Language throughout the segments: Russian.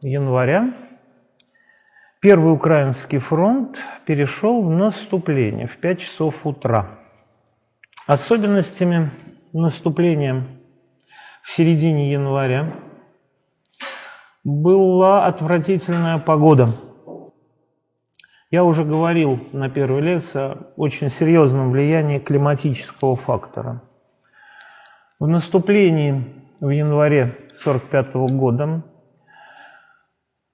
января Первый Украинский фронт перешел в наступление в 5 часов утра. Особенностями наступления в середине января была отвратительная погода. Я уже говорил на первой лекции о очень серьезном влиянии климатического фактора. В наступлении в январе 1945 года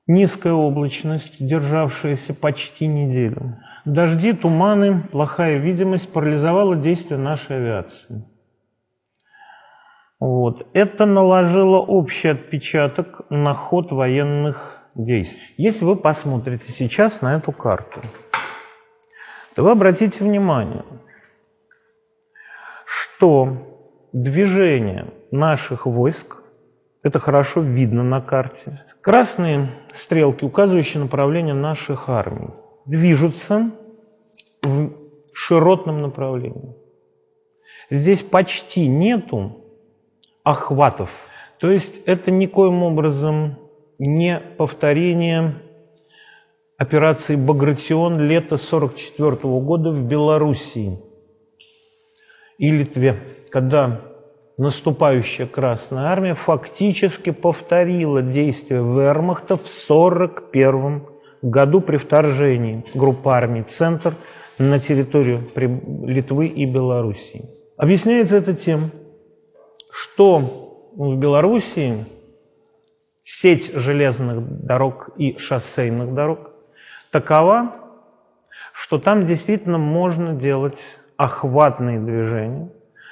Низкая облачность, державшаяся почти неделю. Дожди, туманы, плохая видимость парализовала действие нашей авиации. Вот. Это наложило общий отпечаток на ход военных действий. Если вы посмотрите сейчас на эту карту, то вы обратите внимание, что движение наших войск это хорошо видно на карте. Красные стрелки, указывающие направление наших армий, движутся в широтном направлении. Здесь почти нету охватов. То есть это никоим образом не повторение операции «Багратион» лета 1944 года в Белоруссии и Литве, когда наступающая Красная Армия фактически повторила действия вермахта в 1941 году при вторжении группы армий «Центр» на территорию Литвы и Белоруссии. Объясняется это тем, что в Белоруссии сеть железных дорог и шоссейных дорог такова, что там действительно можно делать охватные движения,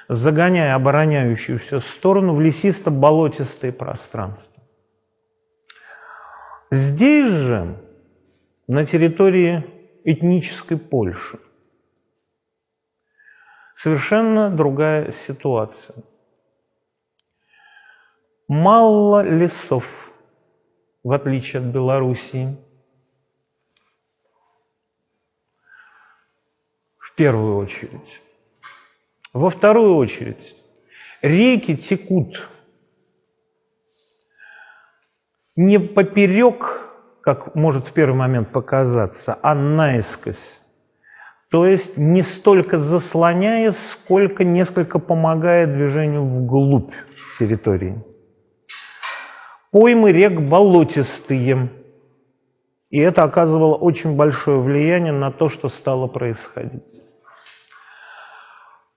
загоняя обороняющуюся сторону в лесисто-болотистые пространства. Здесь же, на территории этнической Польши, совершенно другая ситуация. Мало лесов, в отличие от Белоруссии. В первую очередь. Во вторую очередь, реки текут не поперек, как может в первый момент показаться, а наискось. То есть не столько заслоняя, сколько несколько помогая движению вглубь территории. Поймы рек болотистые. И это оказывало очень большое влияние на то, что стало происходить.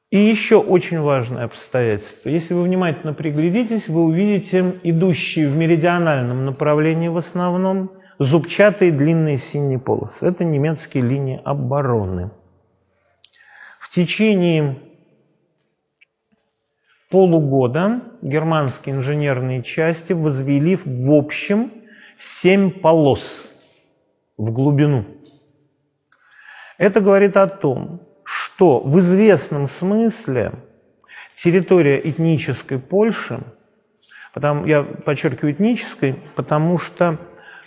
И еще очень важное обстоятельство. Если вы внимательно приглядитесь, вы увидите идущие в меридиональном направлении в основном зубчатые длинные синие полосы. Это немецкие линии обороны. В течение полугода германские инженерные части возвели в общем семь полос в глубину. Это говорит о том, что в известном смысле территория этнической Польши, потому, я подчеркиваю этнической, потому что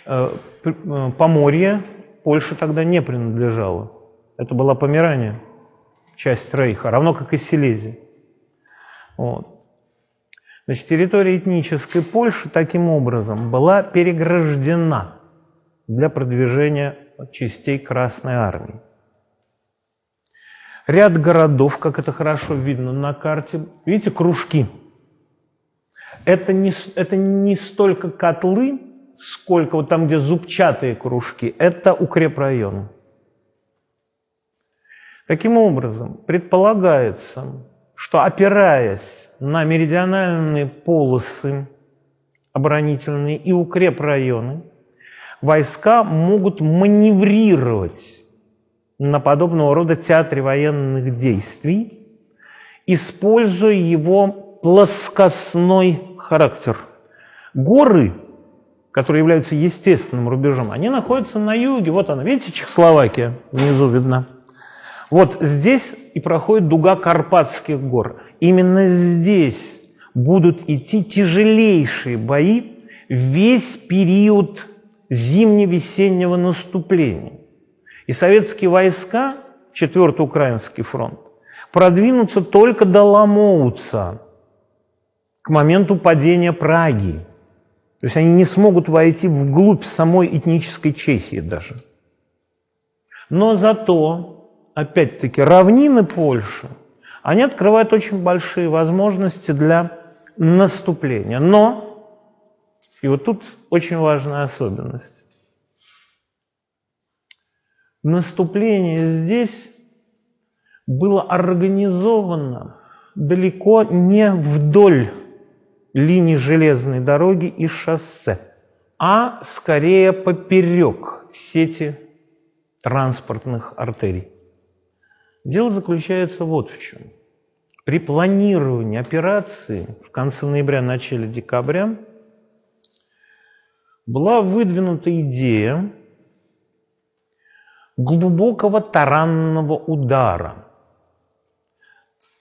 э, э, Поморье Польше тогда не принадлежало. Это была Померания, часть Рейха, равно как и Силезия. Вот. Значит, территория этнической Польши таким образом была переграждена для продвижения частей Красной Армии. Ряд городов, как это хорошо видно на карте. Видите, кружки. Это не, это не столько котлы, сколько вот там, где зубчатые кружки, это укрепрайоны. Таким образом, предполагается, что опираясь на меридиональные полосы оборонительные и укрепрайоны, войска могут маневрировать на подобного рода театре военных действий, используя его плоскостной характер. Горы, которые являются естественным рубежом, они находятся на юге. Вот она, видите, Чехословакия внизу видна. Вот здесь и проходит дуга Карпатских гор. Именно здесь будут идти тяжелейшие бои весь период зимне-весеннего наступления. И советские войска, Четвертый Украинский фронт, продвинутся только до Ломоуца, к моменту падения Праги. То есть они не смогут войти вглубь самой этнической Чехии даже. Но зато, опять-таки, равнины Польши, они открывают очень большие возможности для наступления. Но, и вот тут очень важная особенность, наступление здесь было организовано далеко не вдоль линии железной дороги и шоссе, а скорее поперек сети транспортных артерий. Дело заключается вот в чем. При планировании операции в конце ноября, начале декабря была выдвинута идея глубокого таранного удара,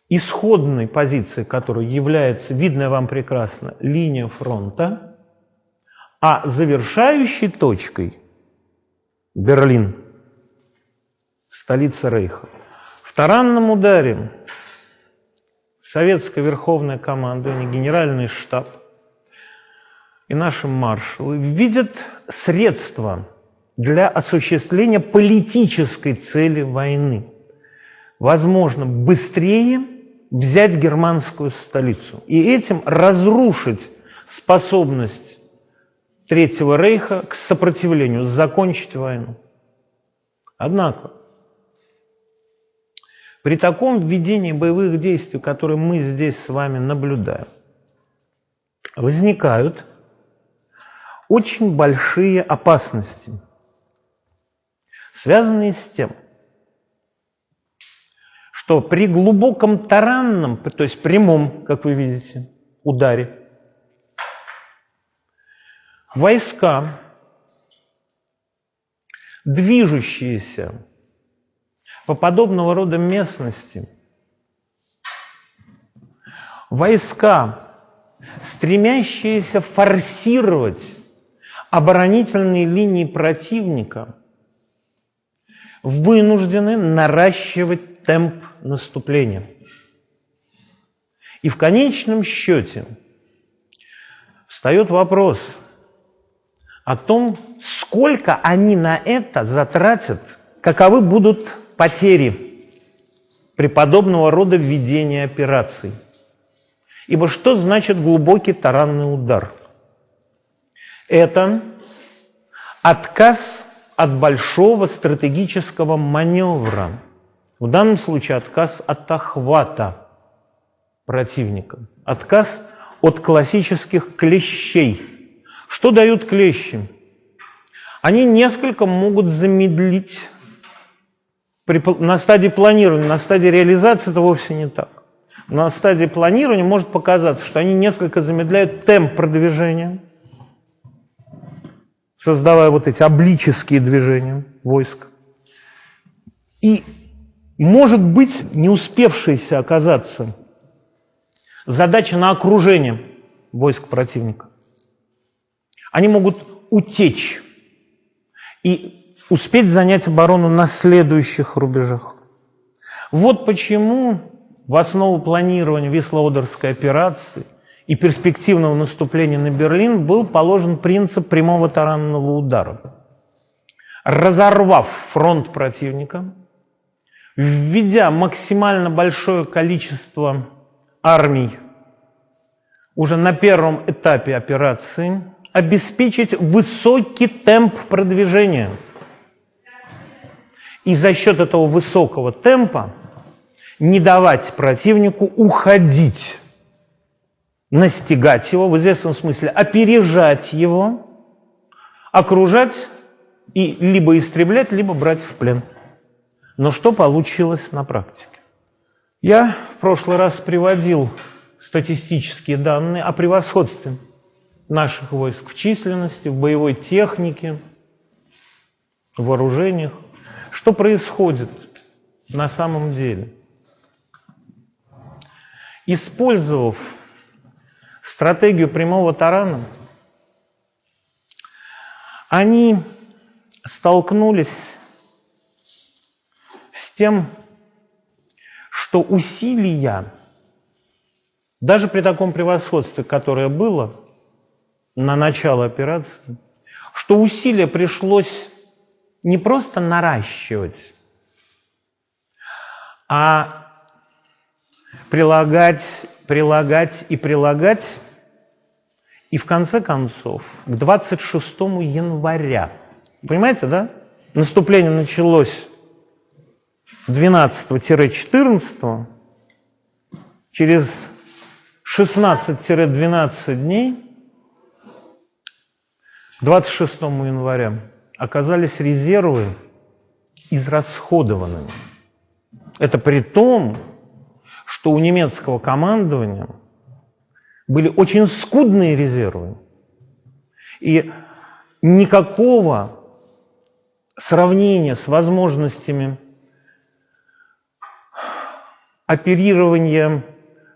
исходной позиции которой является, видная вам прекрасно, линия фронта, а завершающей точкой Берлин, столица Рейха. В таранном ударе советское верховное командование, генеральный штаб и наши маршалы видят средства для осуществления политической цели войны. Возможно, быстрее взять германскую столицу и этим разрушить способность Третьего Рейха к сопротивлению, закончить войну. Однако, при таком введении боевых действий, которые мы здесь с вами наблюдаем, возникают очень большие опасности – связанные с тем, что при глубоком таранном, то есть прямом, как вы видите, ударе, войска, движущиеся по подобного рода местности, войска, стремящиеся форсировать оборонительные линии противника – вынуждены наращивать темп наступления. И в конечном счете встает вопрос о том, сколько они на это затратят, каковы будут потери при подобного рода введении операций. Ибо что значит глубокий таранный удар? Это отказ от большого стратегического маневра. В данном случае отказ от охвата противника. Отказ от классических клещей. Что дают клещи? Они несколько могут замедлить на стадии планирования, на стадии реализации это вовсе не так. На стадии планирования может показаться, что они несколько замедляют темп продвижения – создавая вот эти облические движения войск. И, может быть, не успевшаяся оказаться задача на окружение войск противника. Они могут утечь и успеть занять оборону на следующих рубежах. Вот почему в основу планирования Вислоодерской операции и перспективного наступления на Берлин был положен принцип прямого таранного удара. Разорвав фронт противника, введя максимально большое количество армий уже на первом этапе операции, обеспечить высокий темп продвижения. И за счет этого высокого темпа не давать противнику уходить настигать его, в известном смысле опережать его, окружать и либо истреблять, либо брать в плен. Но что получилось на практике? Я в прошлый раз приводил статистические данные о превосходстве наших войск в численности, в боевой технике, в вооружениях. Что происходит на самом деле? Использовав стратегию прямого тарана, они столкнулись с тем, что усилия, даже при таком превосходстве, которое было, на начало операции, что усилия пришлось не просто наращивать, а прилагать, прилагать и прилагать. И в конце концов, к 26 января, понимаете, да? Наступление началось 12-14, через 16-12 дней, 26 января, оказались резервы израсходованными. Это при том, что у немецкого командования были очень скудные резервы. И никакого сравнения с возможностями оперирования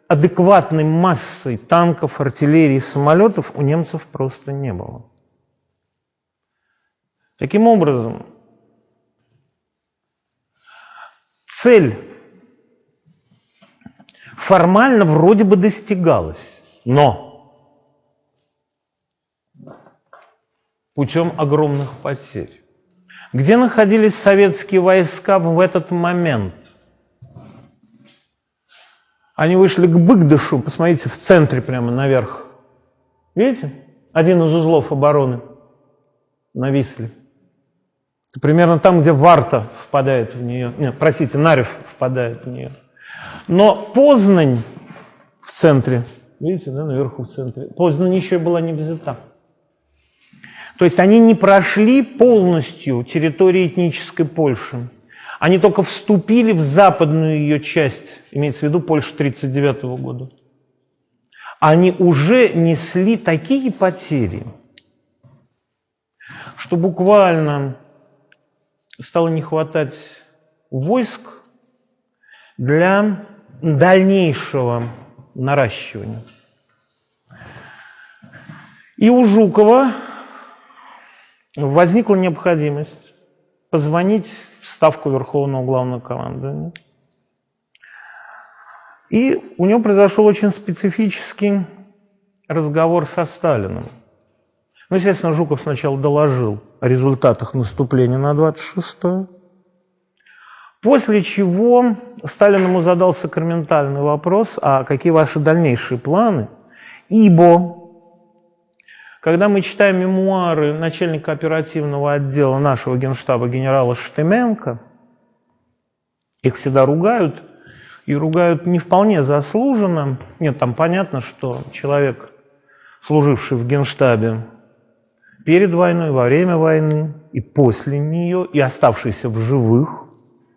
адекватной массой танков, артиллерии, самолетов у немцев просто не было. Таким образом, цель формально вроде бы достигалась, но путем огромных потерь. Где находились советские войска в этот момент? Они вышли к Быгдышу, посмотрите, в центре прямо наверх. Видите? Один из узлов обороны на Висле. Примерно там, где Варта впадает в нее. Нет, простите, Нарев впадает в нее. Но Познань в центре, видите, да, наверху в центре, Познань еще была не взята. То есть они не прошли полностью территории этнической Польши. Они только вступили в западную ее часть, имеется в виду Польша 1939 года. Они уже несли такие потери, что буквально стало не хватать войск для дальнейшего наращивания. И у Жукова возникла необходимость позвонить в Ставку Верховного Главного Командования. И у него произошел очень специфический разговор со Сталиным. Ну, естественно, Жуков сначала доложил о результатах наступления на 26-е. После чего Сталин ему задал сакраментальный вопрос, а какие ваши дальнейшие планы? Ибо, когда мы читаем мемуары начальника оперативного отдела нашего генштаба генерала Штеменко, их всегда ругают, и ругают не вполне заслуженно. Нет, там понятно, что человек, служивший в генштабе перед войной, во время войны и после нее, и оставшийся в живых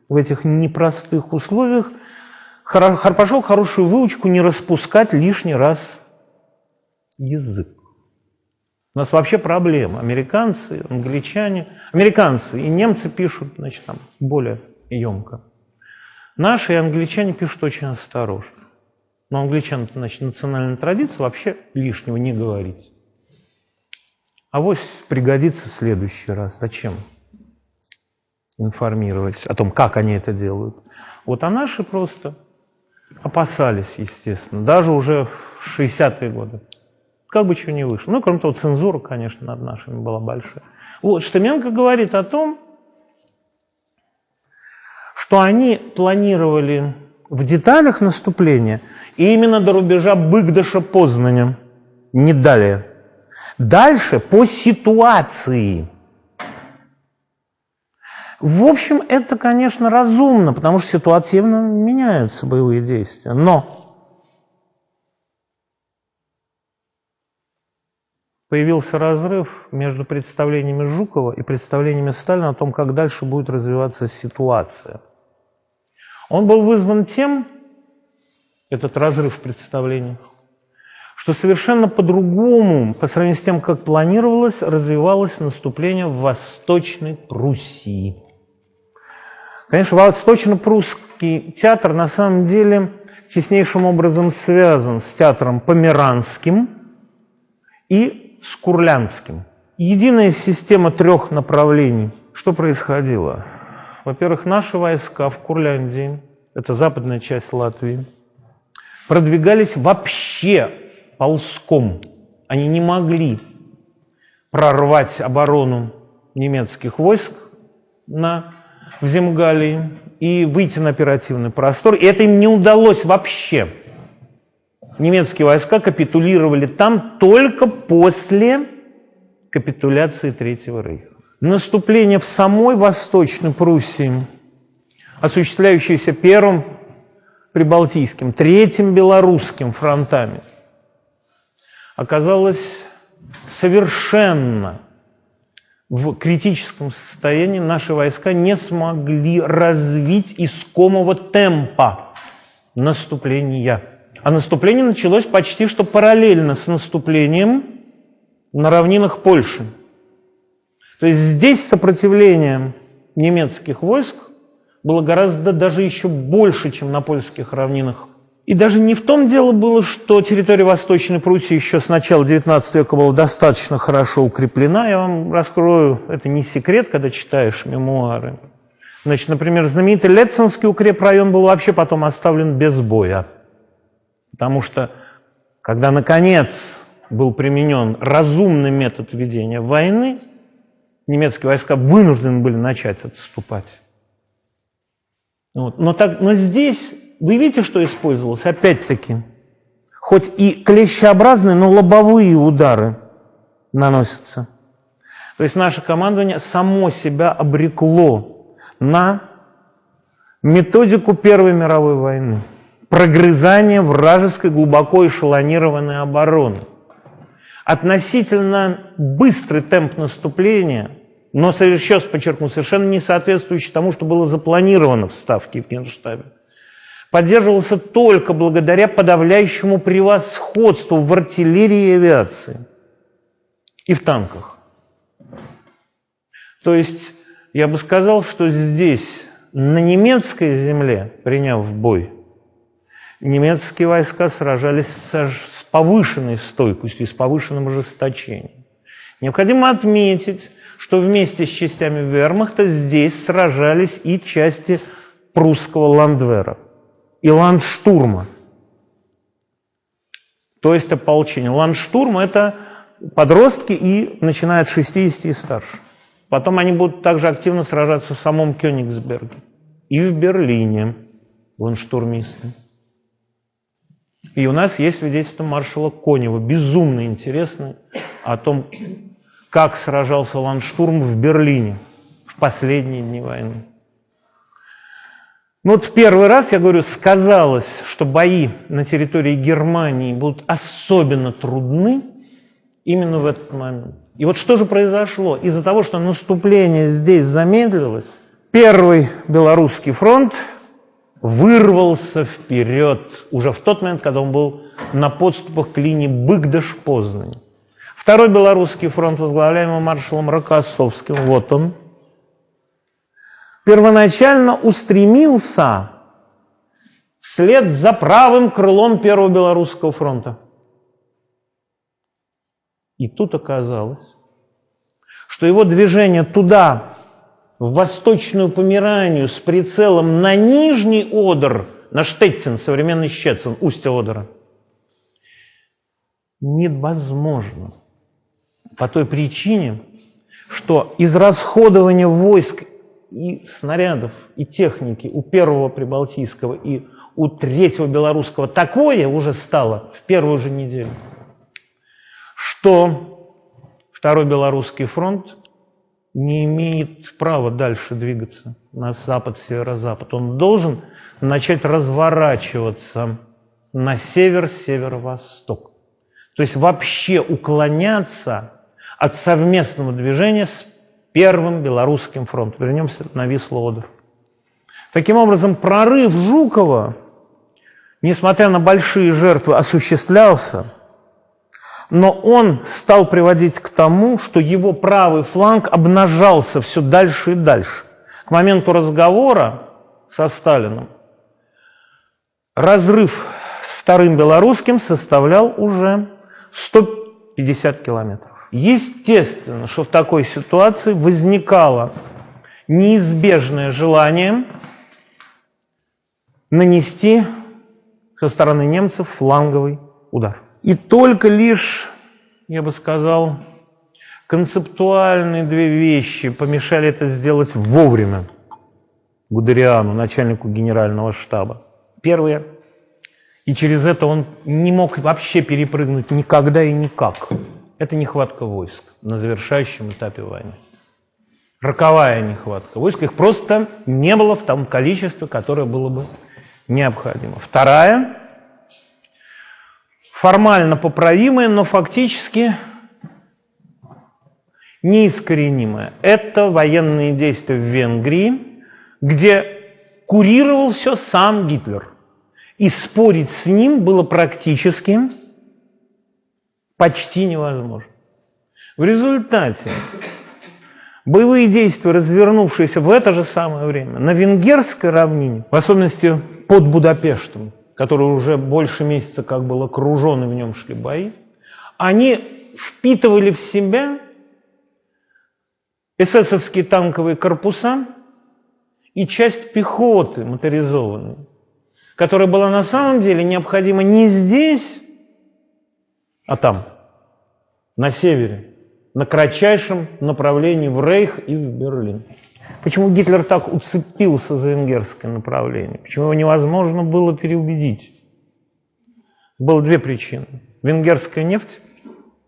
в этих непростых условиях, пошел хорошую выучку не распускать лишний раз язык. У нас вообще проблема. Американцы, англичане, американцы и немцы пишут, значит, там более емко. Наши и англичане пишут очень осторожно. Но англичан, значит, национальная традиция вообще лишнего не говорить. А вот пригодится в следующий раз. Зачем информировать о том, как они это делают? Вот а наши просто опасались, естественно, даже уже в 60-е годы. Как бы чего не вышло. Ну, кроме того, цензура, конечно, над нашими была большая. Вот, Штеменко говорит о том, что они планировали в деталях наступления именно до рубежа Быгдаша-Познаня, не далее. Дальше по ситуации. В общем, это, конечно, разумно, потому что ситуативно меняются боевые действия. Но появился разрыв между представлениями Жукова и представлениями Сталина о том, как дальше будет развиваться ситуация. Он был вызван тем, этот разрыв в представлениях, что совершенно по-другому, по сравнению с тем, как планировалось, развивалось наступление в Восточной Пруссии. Конечно, Восточно-Прусский театр на самом деле теснейшим образом связан с театром Померанским и с Курлянским. Единая система трех направлений. Что происходило? Во-первых, наши войска в Курляндии, это западная часть Латвии, продвигались вообще ползком. Они не могли прорвать оборону немецких войск на, в Земгалии и выйти на оперативный простор. И это им не удалось вообще. Немецкие войска капитулировали там только после капитуляции Третьего Рейха. Наступление в самой Восточной Пруссии, осуществляющееся первым Прибалтийским, третьим Белорусским фронтами, оказалось совершенно в критическом состоянии наши войска не смогли развить искомого темпа наступления. А наступление началось почти что параллельно с наступлением на равнинах Польши. То есть здесь сопротивление немецких войск было гораздо даже еще больше, чем на польских равнинах. И даже не в том дело было, что территория Восточной Пруссии еще с начала XIX века была достаточно хорошо укреплена. Я вам раскрою, это не секрет, когда читаешь мемуары. Значит, например, знаменитый Летцинский укрепрайон был вообще потом оставлен без боя. Потому что, когда, наконец, был применен разумный метод ведения войны, немецкие войска вынуждены были начать отступать. Вот. Но, так, но здесь, вы видите, что использовалось? Опять-таки, хоть и клещеобразные, но лобовые удары наносятся. То есть наше командование само себя обрекло на методику Первой мировой войны. Прогрызание вражеской глубоко эшелонированной обороны. Относительно быстрый темп наступления – но, еще раз подчеркну, совершенно не соответствующий тому, что было запланировано в Ставке в Генштабе. Поддерживался только благодаря подавляющему превосходству в артиллерии и авиации и в танках. То есть, я бы сказал, что здесь, на немецкой земле, приняв бой, немецкие войска сражались с повышенной стойкостью, с повышенным ожесточением. Необходимо отметить, что вместе с частями вермахта здесь сражались и части прусского ландвера и ландштурма. То есть ополчение. Ландштурм – это подростки и начиная от 60 и старше. Потом они будут также активно сражаться в самом Кёнигсберге и в Берлине ландштурмисты. И у нас есть свидетельство маршала Конева, безумно интересное, о том, как сражался Ландштурм в Берлине в последние дни войны. Ну вот в первый раз, я говорю, сказалось, что бои на территории Германии будут особенно трудны именно в этот момент. И вот что же произошло? Из-за того, что наступление здесь замедлилось, первый белорусский фронт вырвался вперед уже в тот момент, когда он был на подступах к линии Быгдаш-Познань. Второй белорусский фронт, возглавляемый маршалом Рокоссовским, вот он, первоначально устремился вслед за правым крылом Первого Белорусского фронта. И тут оказалось, что его движение туда, в Восточную Померанию, с прицелом на Нижний Одер, на Штеттин, современный Щецин, устье Одера, невозможно по той причине, что израсходование войск и снарядов, и техники у первого Прибалтийского и у третьего Белорусского такое уже стало в первую же неделю, что второй Белорусский фронт не имеет права дальше двигаться на запад, северо-запад. Он должен начать разворачиваться на север, северо-восток. То есть вообще уклоняться от совместного движения с Первым Белорусским фронтом. Вернемся на Вислу-Одер. Таким образом, прорыв Жукова, несмотря на большие жертвы, осуществлялся, но он стал приводить к тому, что его правый фланг обнажался все дальше и дальше. К моменту разговора со Сталином разрыв с Вторым Белорусским составлял уже 150 километров. Естественно, что в такой ситуации возникало неизбежное желание нанести со стороны немцев фланговый удар. И только лишь, я бы сказал, Концептуальные две вещи помешали это сделать вовремя Гудериану, начальнику генерального штаба. Первое. И через это он не мог вообще перепрыгнуть никогда и никак. Это нехватка войск на завершающем этапе войны. Роковая нехватка войск. Их просто не было в том количестве, которое было бы необходимо. Вторая, формально поправимая, но фактически неискоренимое. Это военные действия в Венгрии, где курировал все сам Гитлер. И спорить с ним было практически почти невозможно. В результате боевые действия, развернувшиеся в это же самое время на венгерской равнине, в особенности под Будапештом, который уже больше месяца как был окружен и в нем шли бои, они впитывали в себя эсэсовские танковые корпуса и часть пехоты моторизованной, которая была на самом деле необходима не здесь, а там, на севере, на кратчайшем направлении в Рейх и в Берлин. Почему Гитлер так уцепился за венгерское направление? Почему его невозможно было переубедить? Было две причины. Венгерская нефть,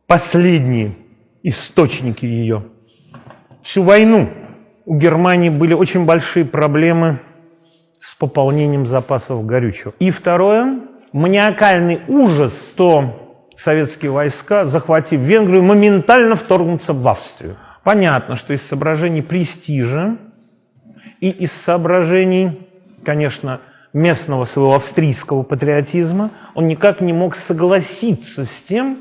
последние источники ее – всю войну у Германии были очень большие проблемы с пополнением запасов горючего. И второе, маниакальный ужас, что советские войска, захватив Венгрию, моментально вторгнутся в Австрию. Понятно, что из соображений престижа и из соображений, конечно, местного своего австрийского патриотизма, он никак не мог согласиться с тем,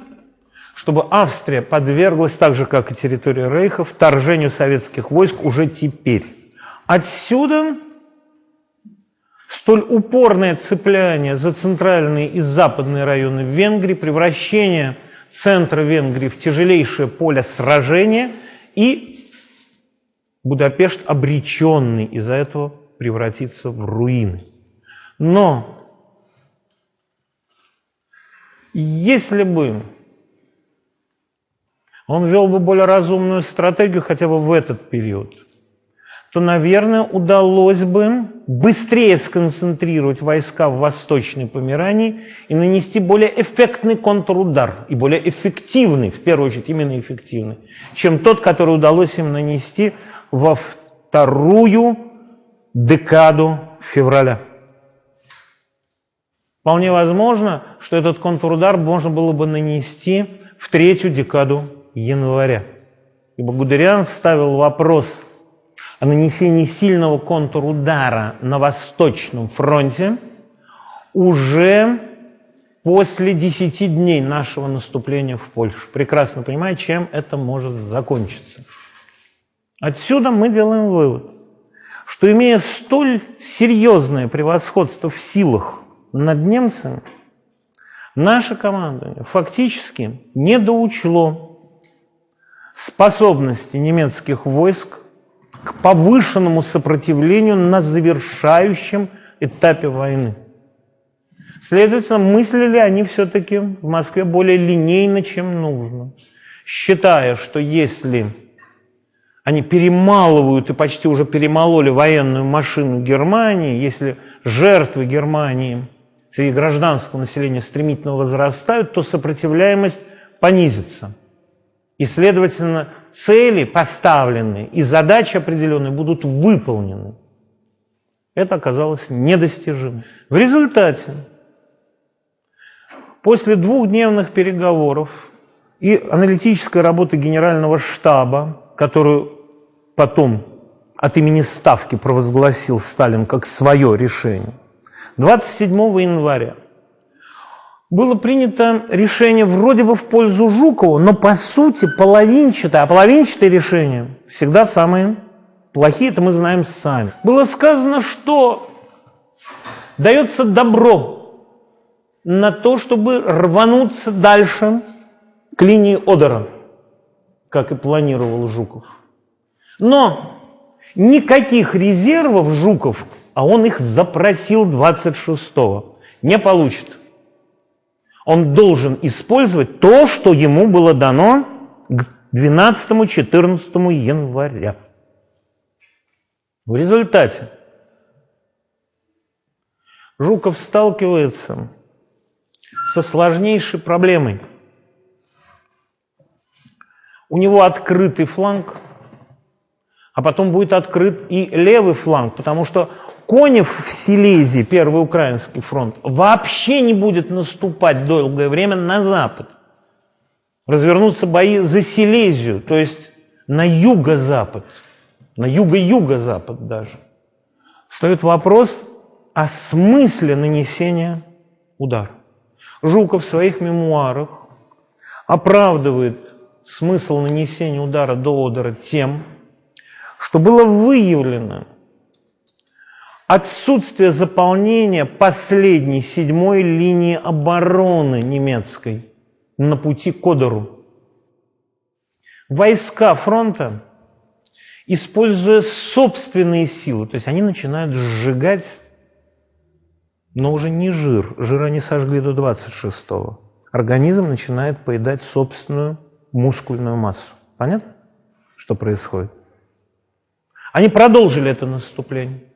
чтобы Австрия подверглась, так же как и территория Рейха, вторжению советских войск уже теперь. Отсюда столь упорное цепляние за центральные и западные районы Венгрии, превращение центра Венгрии в тяжелейшее поле сражения и Будапешт обреченный из-за этого превратиться в руины. Но если бы он вел бы более разумную стратегию хотя бы в этот период, то, наверное, удалось бы быстрее сконцентрировать войска в Восточной Померании и нанести более эффектный контрудар, и более эффективный, в первую очередь именно эффективный, чем тот, который удалось им нанести во вторую декаду февраля. Вполне возможно, что этот контрудар можно было бы нанести в третью декаду января. Ибо Гудериан ставил вопрос о нанесении сильного контрудара на Восточном фронте уже после 10 дней нашего наступления в Польшу. Прекрасно понимая, чем это может закончиться. Отсюда мы делаем вывод, что имея столь серьезное превосходство в силах над немцами, наше командование фактически недоучло способности немецких войск к повышенному сопротивлению на завершающем этапе войны. Следовательно, мыслили они все-таки в Москве более линейно, чем нужно, считая, что если они перемалывают и почти уже перемололи военную машину Германии, если жертвы Германии среди гражданского населения стремительно возрастают, то сопротивляемость понизится. И, следовательно, цели поставленные и задачи определенные будут выполнены. Это оказалось недостижимо. В результате, после двухдневных переговоров и аналитической работы Генерального штаба, которую потом от имени Ставки провозгласил Сталин как свое решение, 27 января было принято решение вроде бы в пользу Жукова, но по сути половинчатое, а половинчатые решения всегда самые плохие, это мы знаем сами. Было сказано, что дается добро на то, чтобы рвануться дальше к линии Одера, как и планировал Жуков. Но никаких резервов Жуков, а он их запросил 26-го, не получит он должен использовать то, что ему было дано к 12-14 января. В результате Жуков сталкивается со сложнейшей проблемой. У него открытый фланг, а потом будет открыт и левый фланг, потому что Конев в Силезии, Первый Украинский фронт, вообще не будет наступать долгое время на запад. Развернутся бои за Силезию, то есть на юго-запад, на юго-юго-запад даже. Встает вопрос о смысле нанесения удара. Жуков в своих мемуарах оправдывает смысл нанесения удара до Одера тем, что было выявлено, отсутствие заполнения последней седьмой линии обороны немецкой на пути к Одеру. Войска фронта, используя собственные силы, то есть они начинают сжигать, но уже не жир, жир они сожгли до 26-го. Организм начинает поедать собственную мускульную массу. Понятно, что происходит? Они продолжили это наступление.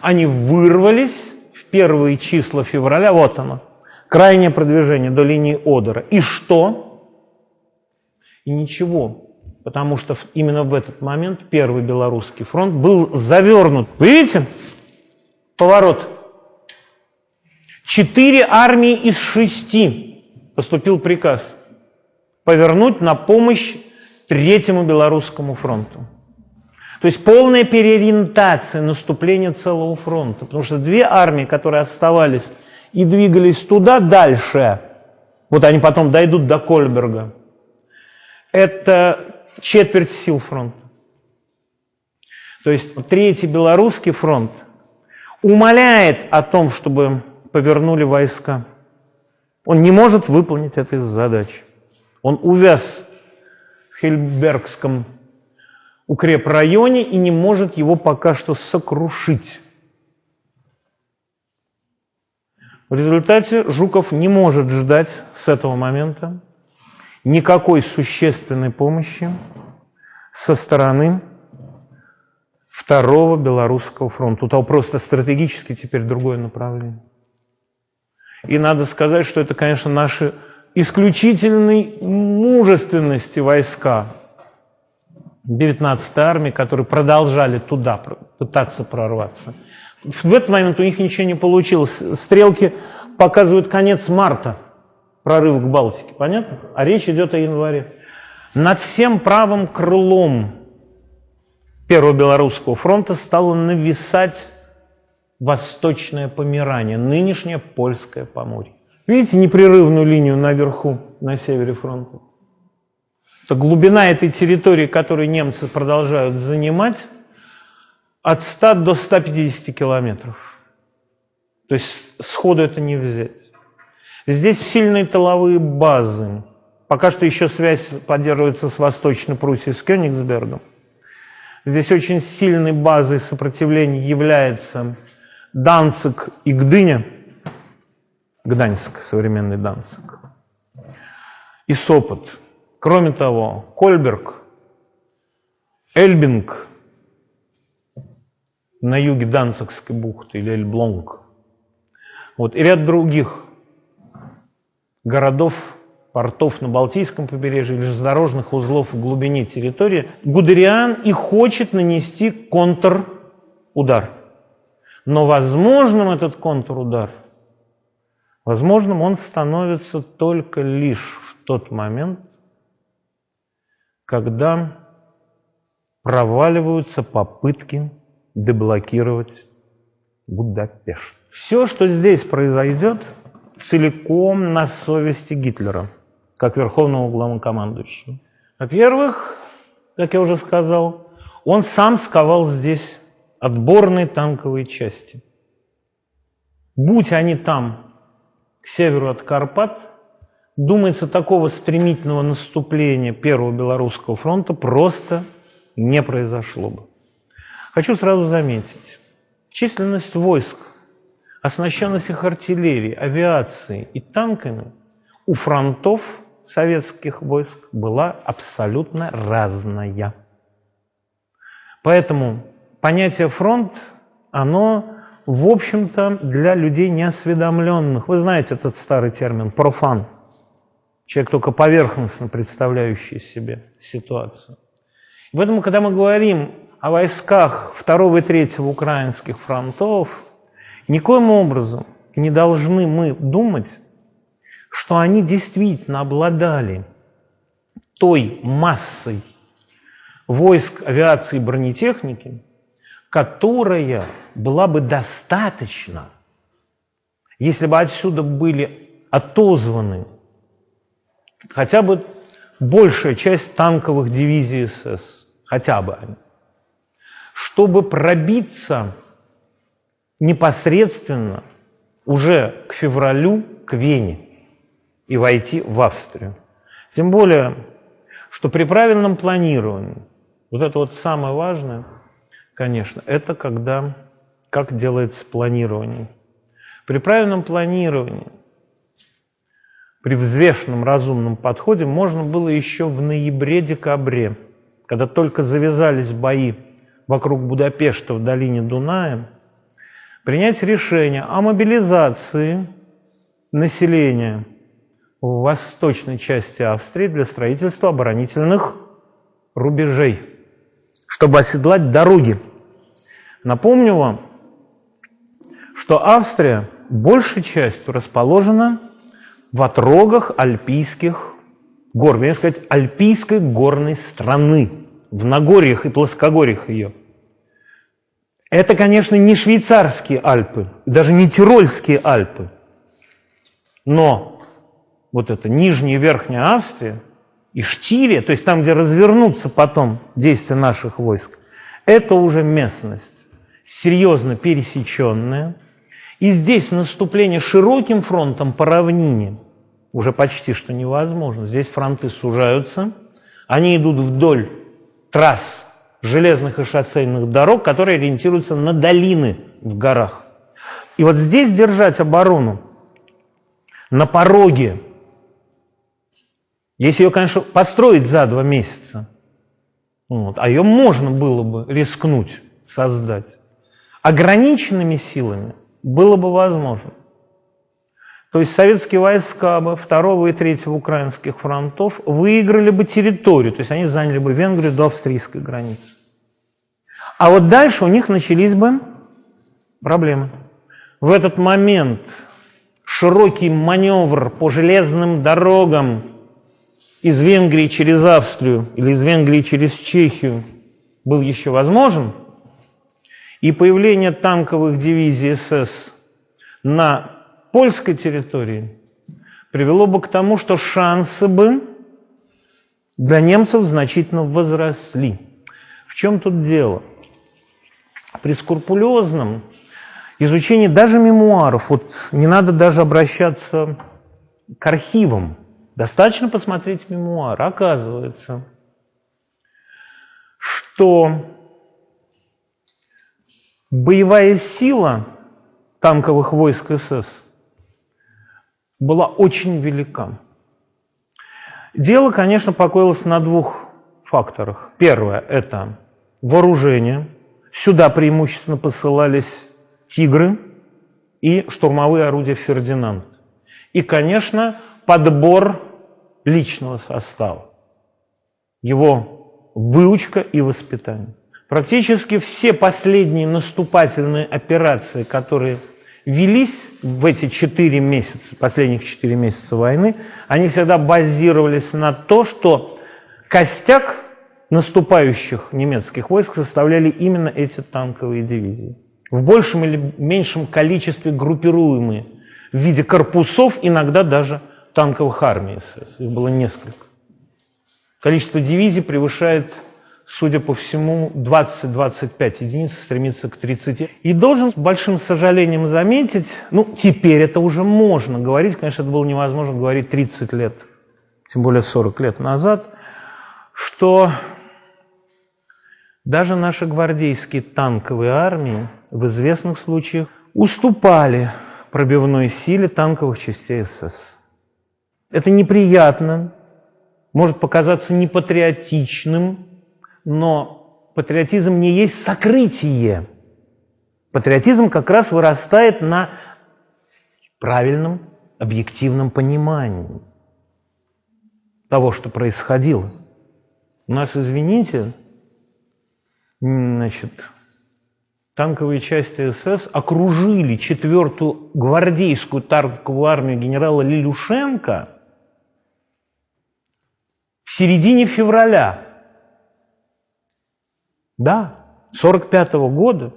Они вырвались в первые числа февраля, вот оно, крайнее продвижение до линии Одера. И что? И ничего, потому что именно в этот момент первый белорусский фронт был завернут. Видите? Поворот. Четыре армии из шести поступил приказ повернуть на помощь Третьему Белорусскому фронту. То есть полная переориентация наступления целого фронта. Потому что две армии, которые оставались и двигались туда дальше, вот они потом дойдут до Кольберга, это четверть сил фронта. То есть Третий Белорусский фронт умоляет о том, чтобы повернули войска. Он не может выполнить этой задачи. Он увяз в Хельбергском укрепрайоне и не может его пока что сокрушить. В результате Жуков не может ждать с этого момента никакой существенной помощи со стороны Второго Белорусского фронта. Тут просто стратегически теперь другое направление. И надо сказать, что это, конечно, наши исключительной мужественности войска, 19-й армии, которые продолжали туда пытаться прорваться. В этот момент у них ничего не получилось. Стрелки показывают конец марта, прорыв к Балтике, понятно? А речь идет о январе. Над всем правым крылом Первого Белорусского фронта стало нависать Восточное Померание, нынешнее Польское Поморье. Видите непрерывную линию наверху, на севере фронта? То глубина этой территории, которую немцы продолжают занимать, от 100 до 150 километров. То есть сходу это не взять. Здесь сильные тыловые базы. Пока что еще связь поддерживается с Восточной Пруссией, с Кёнигсбергом. Здесь очень сильной базой сопротивления является Данцик и Гдыня, Гданьск, современный Данцик, и Сопот – Кроме того, Кольберг, Эльбинг на юге Данцикской бухты или Эльблонг, вот, и ряд других городов, портов на Балтийском побережье, железнодорожных узлов в глубине территории, Гудериан и хочет нанести контрудар. Но возможным этот контрудар, возможным он становится только лишь в тот момент, когда проваливаются попытки деблокировать Будапешт. Все, что здесь произойдет, целиком на совести Гитлера, как верховного главнокомандующего. Во-первых, как я уже сказал, он сам сковал здесь отборные танковые части. Будь они там, к северу от Карпат, думается, такого стремительного наступления Первого Белорусского фронта просто не произошло бы. Хочу сразу заметить, численность войск, оснащенность их артиллерией, авиацией и танками у фронтов советских войск была абсолютно разная. Поэтому понятие фронт, оно, в общем-то, для людей неосведомленных. Вы знаете этот старый термин профан. Человек только поверхностно представляющий себе ситуацию. Поэтому, когда мы говорим о войсках второго и третьего украинских фронтов, никоим образом не должны мы думать, что они действительно обладали той массой войск авиации и бронетехники, которая была бы достаточна, если бы отсюда были отозваны хотя бы большая часть танковых дивизий СС, хотя бы они, чтобы пробиться непосредственно уже к февралю к Вене и войти в Австрию. Тем более, что при правильном планировании, вот это вот самое важное, конечно, это когда, как делается планирование. При правильном планировании, при взвешенном разумном подходе можно было еще в ноябре-декабре, когда только завязались бои вокруг Будапешта в долине Дуная, принять решение о мобилизации населения в восточной части Австрии для строительства оборонительных рубежей, чтобы оседлать дороги. Напомню вам, что Австрия большей частью расположена в отрогах альпийских гор, вернее сказать, альпийской горной страны, в Нагорьях и плоскогорьях ее. Это, конечно, не швейцарские Альпы, даже не Тирольские Альпы, но вот это Нижняя и Верхняя Австрия и Штирия, то есть там, где развернутся потом действия наших войск, это уже местность серьезно пересеченная. И здесь наступление широким фронтом по равнине уже почти что невозможно. Здесь фронты сужаются, они идут вдоль трасс железных и шоссейных дорог, которые ориентируются на долины в горах. И вот здесь держать оборону на пороге если ее, конечно, построить за два месяца, вот, а ее можно было бы рискнуть создать, ограниченными силами было бы возможно. То есть советские войска бы второго и третьего украинских фронтов выиграли бы территорию, то есть они заняли бы Венгрию до австрийской границы. А вот дальше у них начались бы проблемы. В этот момент широкий маневр по железным дорогам из Венгрии через Австрию или из Венгрии через Чехию был еще возможен, и появление танковых дивизий СС на польской территории привело бы к тому, что шансы бы для немцев значительно возросли. В чем тут дело? При скрупулезном изучении даже мемуаров, вот не надо даже обращаться к архивам, Достаточно посмотреть мемуар. Оказывается, что боевая сила танковых войск СС была очень велика. Дело, конечно, покоилось на двух факторах. Первое – это вооружение. Сюда преимущественно посылались «Тигры» и штурмовые орудия «Фердинанд». И, конечно, подбор личного состава, его выучка и воспитание. Практически все последние наступательные операции, которые велись в эти четыре месяца, последних четыре месяца войны, они всегда базировались на то, что костяк наступающих немецких войск составляли именно эти танковые дивизии. В большем или меньшем количестве группируемые в виде корпусов, иногда даже танковых армий СС. Их было несколько. Количество дивизий превышает, судя по всему, 20-25 единиц, стремится к 30. И должен с большим сожалением заметить, ну, теперь это уже можно говорить, конечно, это было невозможно говорить 30 лет, тем более 40 лет назад, что даже наши гвардейские танковые армии в известных случаях уступали пробивной силе танковых частей СС. Это неприятно, может показаться непатриотичным, но патриотизм не есть сокрытие. Патриотизм как раз вырастает на правильном, объективном понимании того, что происходило. У нас, извините, значит, танковые части СС окружили четвертую гвардейскую танковую армию генерала Лилюшенко в середине февраля. Да, 45 -го года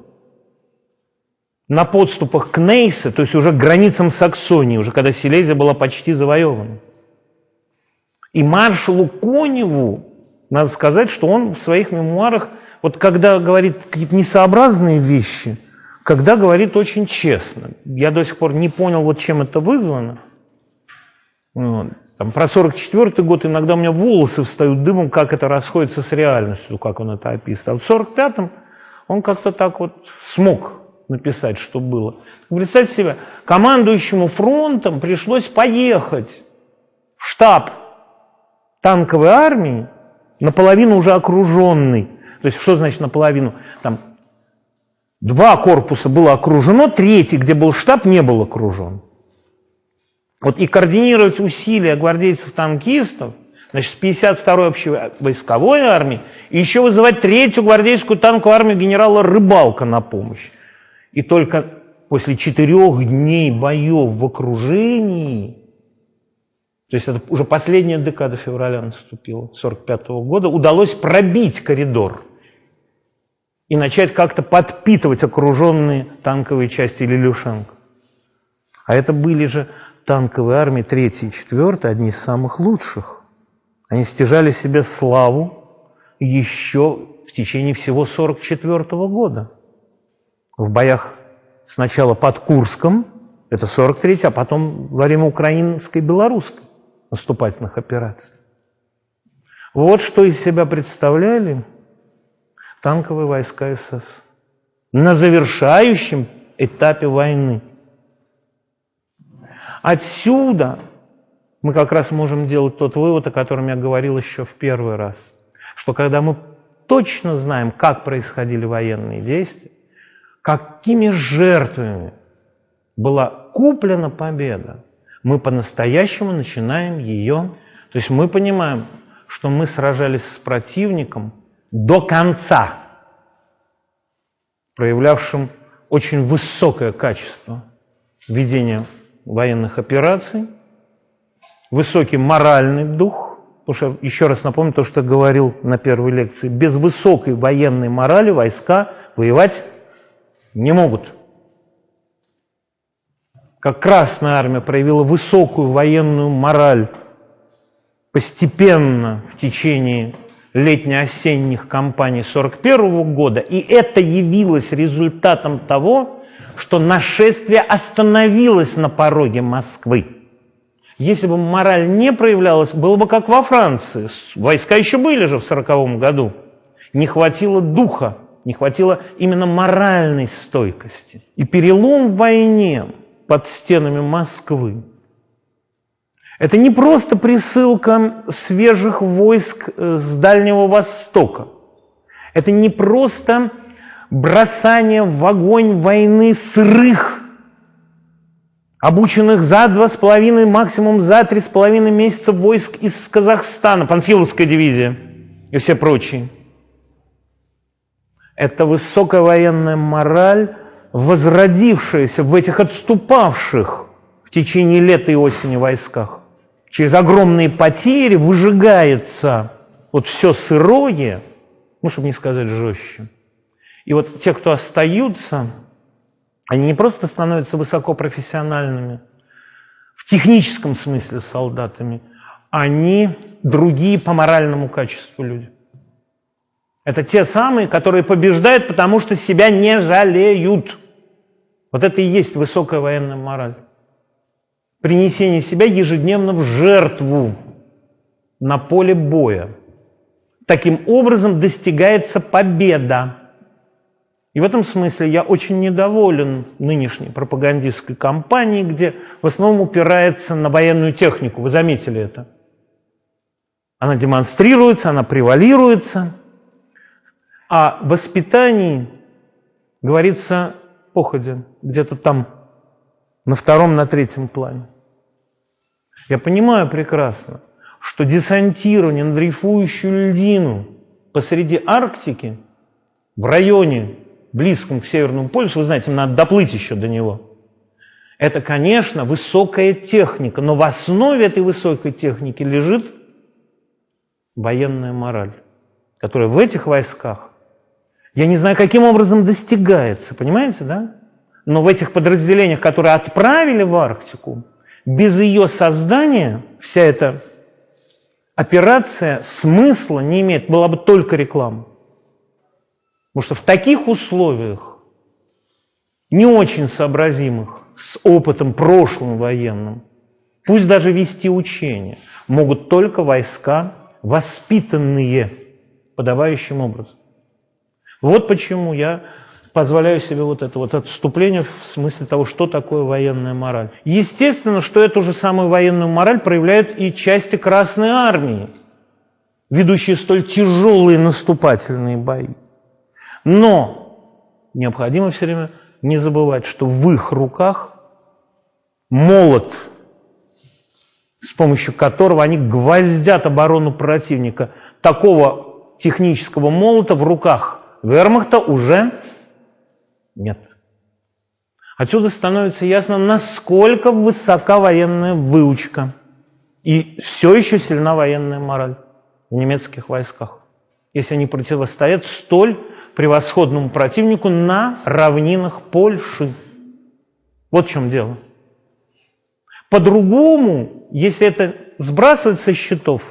на подступах к Нейсе, то есть уже к границам Саксонии, уже когда Силезия была почти завоевана. И маршалу Коневу, надо сказать, что он в своих мемуарах, вот когда говорит какие-то несообразные вещи, когда говорит очень честно. Я до сих пор не понял, вот чем это вызвано. Вот. Там, про 44 год иногда у меня волосы встают дымом, как это расходится с реальностью, как он это описывает. А в 45-м он как-то так вот смог написать, что было. Представьте себе, командующему фронтом пришлось поехать в штаб танковой армии, наполовину уже окруженный. То есть что значит наполовину? Там два корпуса было окружено, третий, где был штаб, не был окружен. Вот и координировать усилия гвардейцев-танкистов, значит, с 52-й общей войсковой армии, и еще вызывать третью гвардейскую танковую армию генерала Рыбалка на помощь. И только после четырех дней боев в окружении, то есть это уже последняя декада февраля наступила, 45 -го года, удалось пробить коридор и начать как-то подпитывать окруженные танковые части Лилюшенко. А это были же танковые армии 3 и 4, одни из самых лучших. Они стяжали себе славу еще в течение всего 44 -го года в боях сначала под Курском, это 43 а потом во время украинской и белорусской наступательных операций. Вот что из себя представляли танковые войска СС на завершающем этапе войны. Отсюда мы как раз можем делать тот вывод, о котором я говорил еще в первый раз, что когда мы точно знаем, как происходили военные действия, какими жертвами была куплена победа, мы по-настоящему начинаем ее, то есть мы понимаем, что мы сражались с противником до конца, проявлявшим очень высокое качество ведения военных операций, высокий моральный дух, потому что, еще раз напомню то, что говорил на первой лекции, без высокой военной морали войска воевать не могут. Как Красная Армия проявила высокую военную мораль постепенно в течение летне-осенних кампаний 1941 года, и это явилось результатом того, что нашествие остановилось на пороге Москвы. Если бы мораль не проявлялась, было бы как во Франции. Войска еще были же в 1940 году. Не хватило духа не хватило именно моральной стойкости. И перелом в войне под стенами Москвы – это не просто присылка свежих войск э, с Дальнего Востока. Это не просто бросание в огонь войны сырых, обученных за два с половиной, максимум за три с половиной месяца войск из Казахстана, Панфиловская дивизия и все прочие – это высокая военная мораль, возродившаяся в этих отступавших в течение лета и осени войсках. Через огромные потери выжигается вот все сырое, ну, чтобы не сказать жестче. И вот те, кто остаются, они не просто становятся высокопрофессиональными, в техническом смысле солдатами, они другие по моральному качеству люди. Это те самые, которые побеждают, потому что себя не жалеют. Вот это и есть высокая военная мораль. Принесение себя ежедневно в жертву на поле боя. Таким образом достигается победа. И в этом смысле я очень недоволен нынешней пропагандистской кампанией, где в основном упирается на военную технику. Вы заметили это? Она демонстрируется, она превалируется. А воспитании говорится походе, где-то там на втором, на третьем плане. Я понимаю прекрасно, что десантирование на дрейфующую льдину посреди Арктики, в районе, близком к Северному полюсу, вы знаете, надо доплыть еще до него, это, конечно, высокая техника, но в основе этой высокой техники лежит военная мораль, которая в этих войсках, я не знаю, каким образом достигается, понимаете, да? Но в этих подразделениях, которые отправили в Арктику, без ее создания вся эта операция смысла не имеет, была бы только реклама. Потому что в таких условиях, не очень сообразимых, с опытом прошлым военным, пусть даже вести учения, могут только войска, воспитанные подавающим образом. Вот почему я позволяю себе вот это вот отступление в смысле того, что такое военная мораль. Естественно, что эту же самую военную мораль проявляют и части Красной Армии, ведущие столь тяжелые наступательные бои. Но необходимо все время не забывать, что в их руках молот, с помощью которого они гвоздят оборону противника. Такого технического молота в руках вермахта уже нет. Отсюда становится ясно, насколько высока военная выучка и все еще сильна военная мораль в немецких войсках, если они противостоят столь превосходному противнику на равнинах Польши. Вот в чем дело. По-другому, если это сбрасывать со счетов,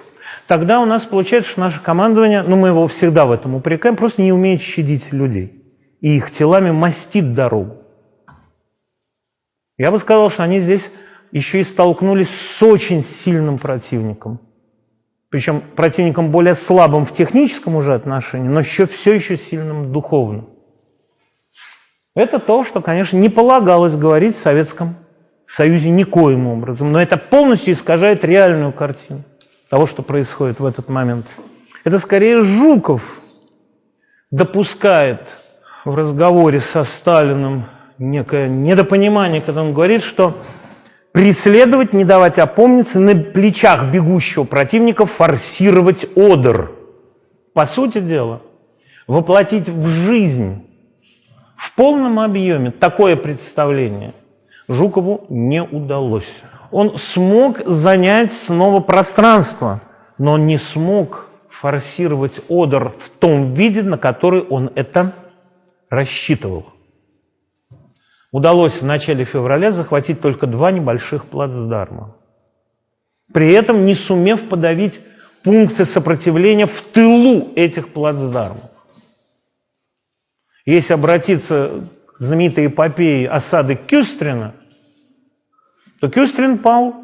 тогда у нас получается, что наше командование, ну мы его всегда в этом упрекаем, просто не умеет щадить людей и их телами мастит дорогу. Я бы сказал, что они здесь еще и столкнулись с очень сильным противником. Причем противником более слабым в техническом уже отношении, но еще, все еще сильным духовным. Это то, что, конечно, не полагалось говорить в Советском Союзе никоим образом, но это полностью искажает реальную картину того, что происходит в этот момент. Это скорее Жуков допускает в разговоре со Сталиным некое недопонимание, когда он говорит, что преследовать, не давать опомниться, на плечах бегущего противника форсировать одер. По сути дела, воплотить в жизнь в полном объеме такое представление Жукову не удалось. Он смог занять снова пространство, но не смог форсировать одер в том виде, на который он это рассчитывал. Удалось в начале февраля захватить только два небольших плацдарма. При этом не сумев подавить пункты сопротивления в тылу этих плацдармов. Если обратиться к знаменитой эпопее осады Кюстрина, то Кюстрин пал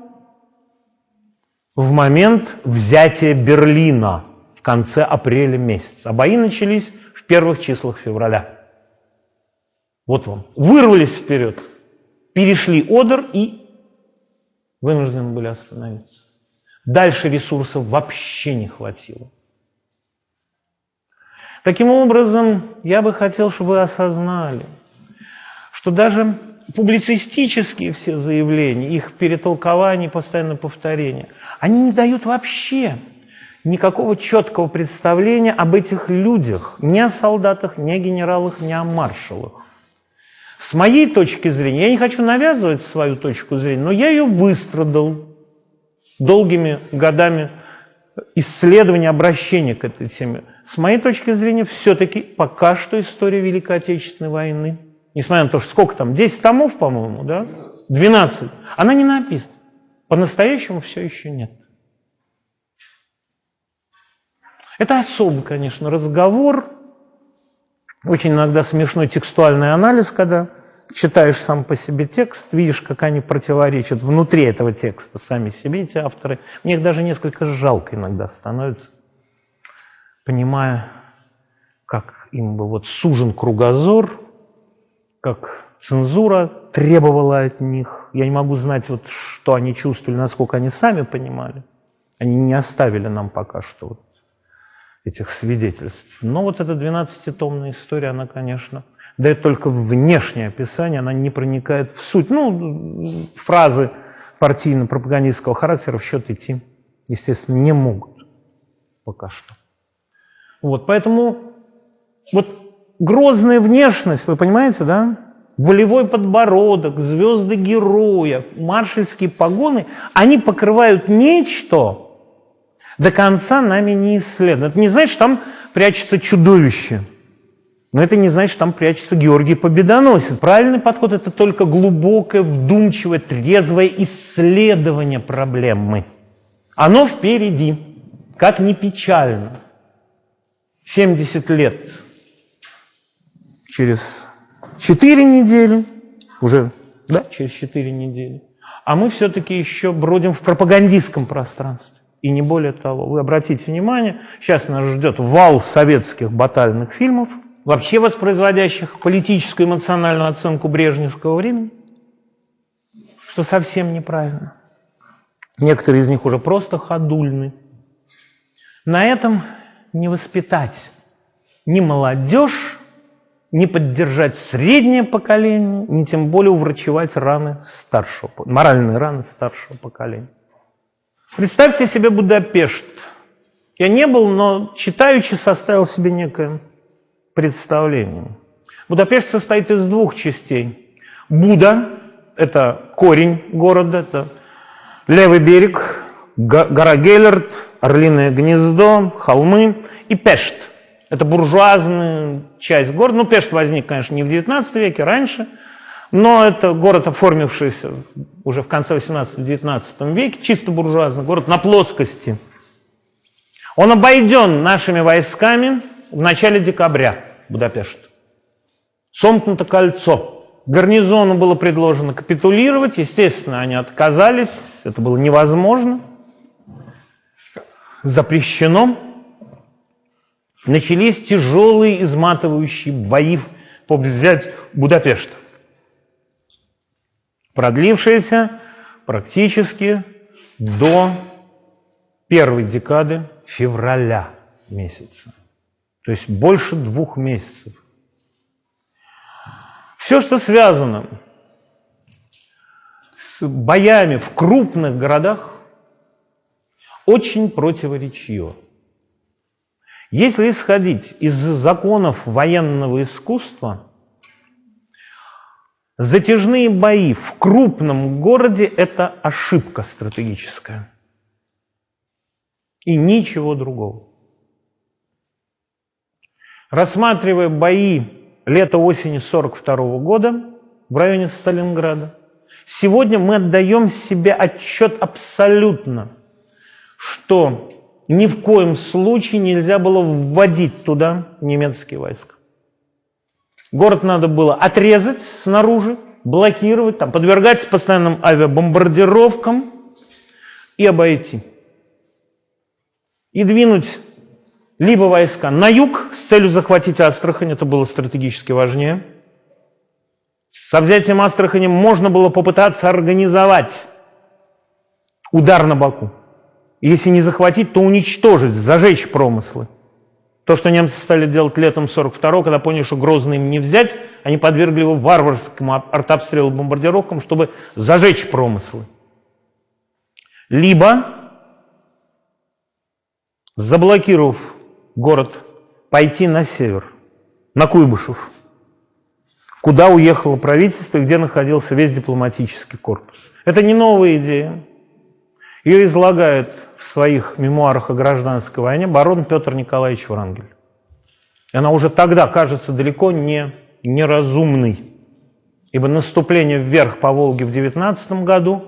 в момент взятия Берлина в конце апреля месяца. А бои начались в первых числах февраля. Вот вам. Вырвались вперед, перешли Одер и вынуждены были остановиться. Дальше ресурсов вообще не хватило. Таким образом, я бы хотел, чтобы вы осознали, что даже публицистические все заявления, их перетолкование, постоянное повторение, они не дают вообще никакого четкого представления об этих людях, ни о солдатах, ни о генералах, ни о маршалах. С моей точки зрения, я не хочу навязывать свою точку зрения, но я ее выстрадал долгими годами исследования, обращения к этой теме. С моей точки зрения, все-таки пока что история Великой Отечественной войны, несмотря на то, что сколько там, 10 томов, по-моему, да? 12. Она не написана. По-настоящему все еще нет. Это особый, конечно, разговор, очень иногда смешной текстуальный анализ, когда читаешь сам по себе текст, видишь, как они противоречат внутри этого текста сами себе, эти авторы. Мне их даже несколько жалко иногда становится, понимая, как им бы вот сужен кругозор, как цензура требовала от них. Я не могу знать, вот, что они чувствовали, насколько они сами понимали. Они не оставили нам пока что вот этих свидетельств. Но вот эта 12-томная история, она, конечно, дает только внешнее описание, она не проникает в суть. Ну, фразы партийно-пропагандистского характера в счет идти, естественно, не могут пока что. Вот, поэтому вот грозная внешность, вы понимаете, да? Волевой подбородок, звезды героя, маршальские погоны, они покрывают нечто, до конца нами не исследовано. Это не значит, что там прячется чудовище. Но это не значит, что там прячется Георгий Победоносец. Правильный подход – это только глубокое, вдумчивое, трезвое исследование проблемы. Оно впереди, как ни печально. 70 лет через 4 недели, уже, да, через 4 недели, а мы все-таки еще бродим в пропагандистском пространстве. И не более того. Вы обратите внимание, сейчас нас ждет вал советских батальных фильмов, вообще воспроизводящих политическую эмоциональную оценку брежневского времени, что совсем неправильно. Некоторые из них уже просто ходульны. На этом не воспитать ни молодежь, не поддержать среднее поколение, ни тем более уврачевать раны старшего, моральные раны старшего поколения. Представьте себе Будапешт. Я не был, но читаючи составил себе некое представление. Будапешт состоит из двух частей. Буда – это корень города, это левый берег, гора Геллерт, Орлиное гнездо, холмы и Пешт. Это буржуазная часть города. Ну, Пешт возник, конечно, не в XIX веке, раньше – но это город, оформившийся уже в конце 18-19 веке, чисто буржуазный город на плоскости. Он обойден нашими войсками в начале декабря, Будапешт. Сомкнуто кольцо. Гарнизону было предложено капитулировать, естественно, они отказались, это было невозможно, запрещено. Начались тяжелые изматывающие бои по взять Будапешт продлившаяся практически до первой декады февраля месяца. То есть больше двух месяцев. Все, что связано с боями в крупных городах, очень противоречиво. Если исходить из законов военного искусства – Затяжные бои в крупном городе – это ошибка стратегическая. И ничего другого. Рассматривая бои лета-осени 42 года в районе Сталинграда, сегодня мы отдаем себе отчет абсолютно, что ни в коем случае нельзя было вводить туда немецкие войска. Город надо было отрезать снаружи, блокировать, там, подвергать постоянным авиабомбардировкам и обойти. И двинуть либо войска на юг с целью захватить Астрахань, это было стратегически важнее. Со взятием Астрахани можно было попытаться организовать удар на Баку. Если не захватить, то уничтожить, зажечь промыслы. То, что немцы стали делать летом 42-го, когда поняли, что Грозный им не взять, они подвергли его варварскому артобстрелу бомбардировкам, чтобы зажечь промыслы. Либо, заблокировав город, пойти на север, на Куйбышев, куда уехало правительство где находился весь дипломатический корпус. Это не новая идея. Ее излагает в своих мемуарах о гражданской войне барон Петр Николаевич Врангель. И она уже тогда кажется далеко не неразумной, ибо наступление вверх по Волге в 19 году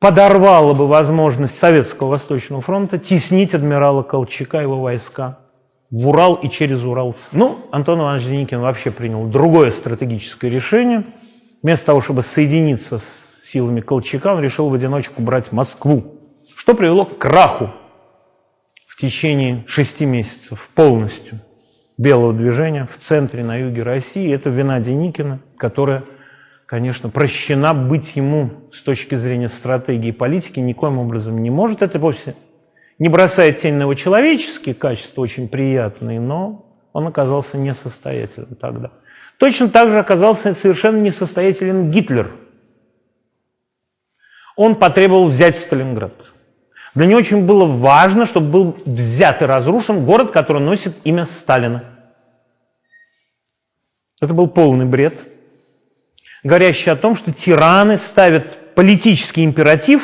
подорвало бы возможность Советского Восточного фронта теснить адмирала Колчака и его войска в Урал и через Урал. Ну, Антон Иванович Деникин вообще принял другое стратегическое решение. Вместо того, чтобы соединиться с силами Колчака, он решил в одиночку брать Москву что привело к краху в течение шести месяцев полностью белого движения в центре, на юге России. Это вина Деникина, которая конечно, прощена быть ему с точки зрения стратегии и политики никоим образом не может. Это вовсе не бросает тень на его человеческие качества, очень приятные, но он оказался несостоятельным тогда. Точно так же оказался совершенно несостоятелен Гитлер. Он потребовал взять Сталинград. Для него очень было важно, чтобы был взят и разрушен город, который носит имя Сталина. Это был полный бред, говорящий о том, что тираны ставят политический императив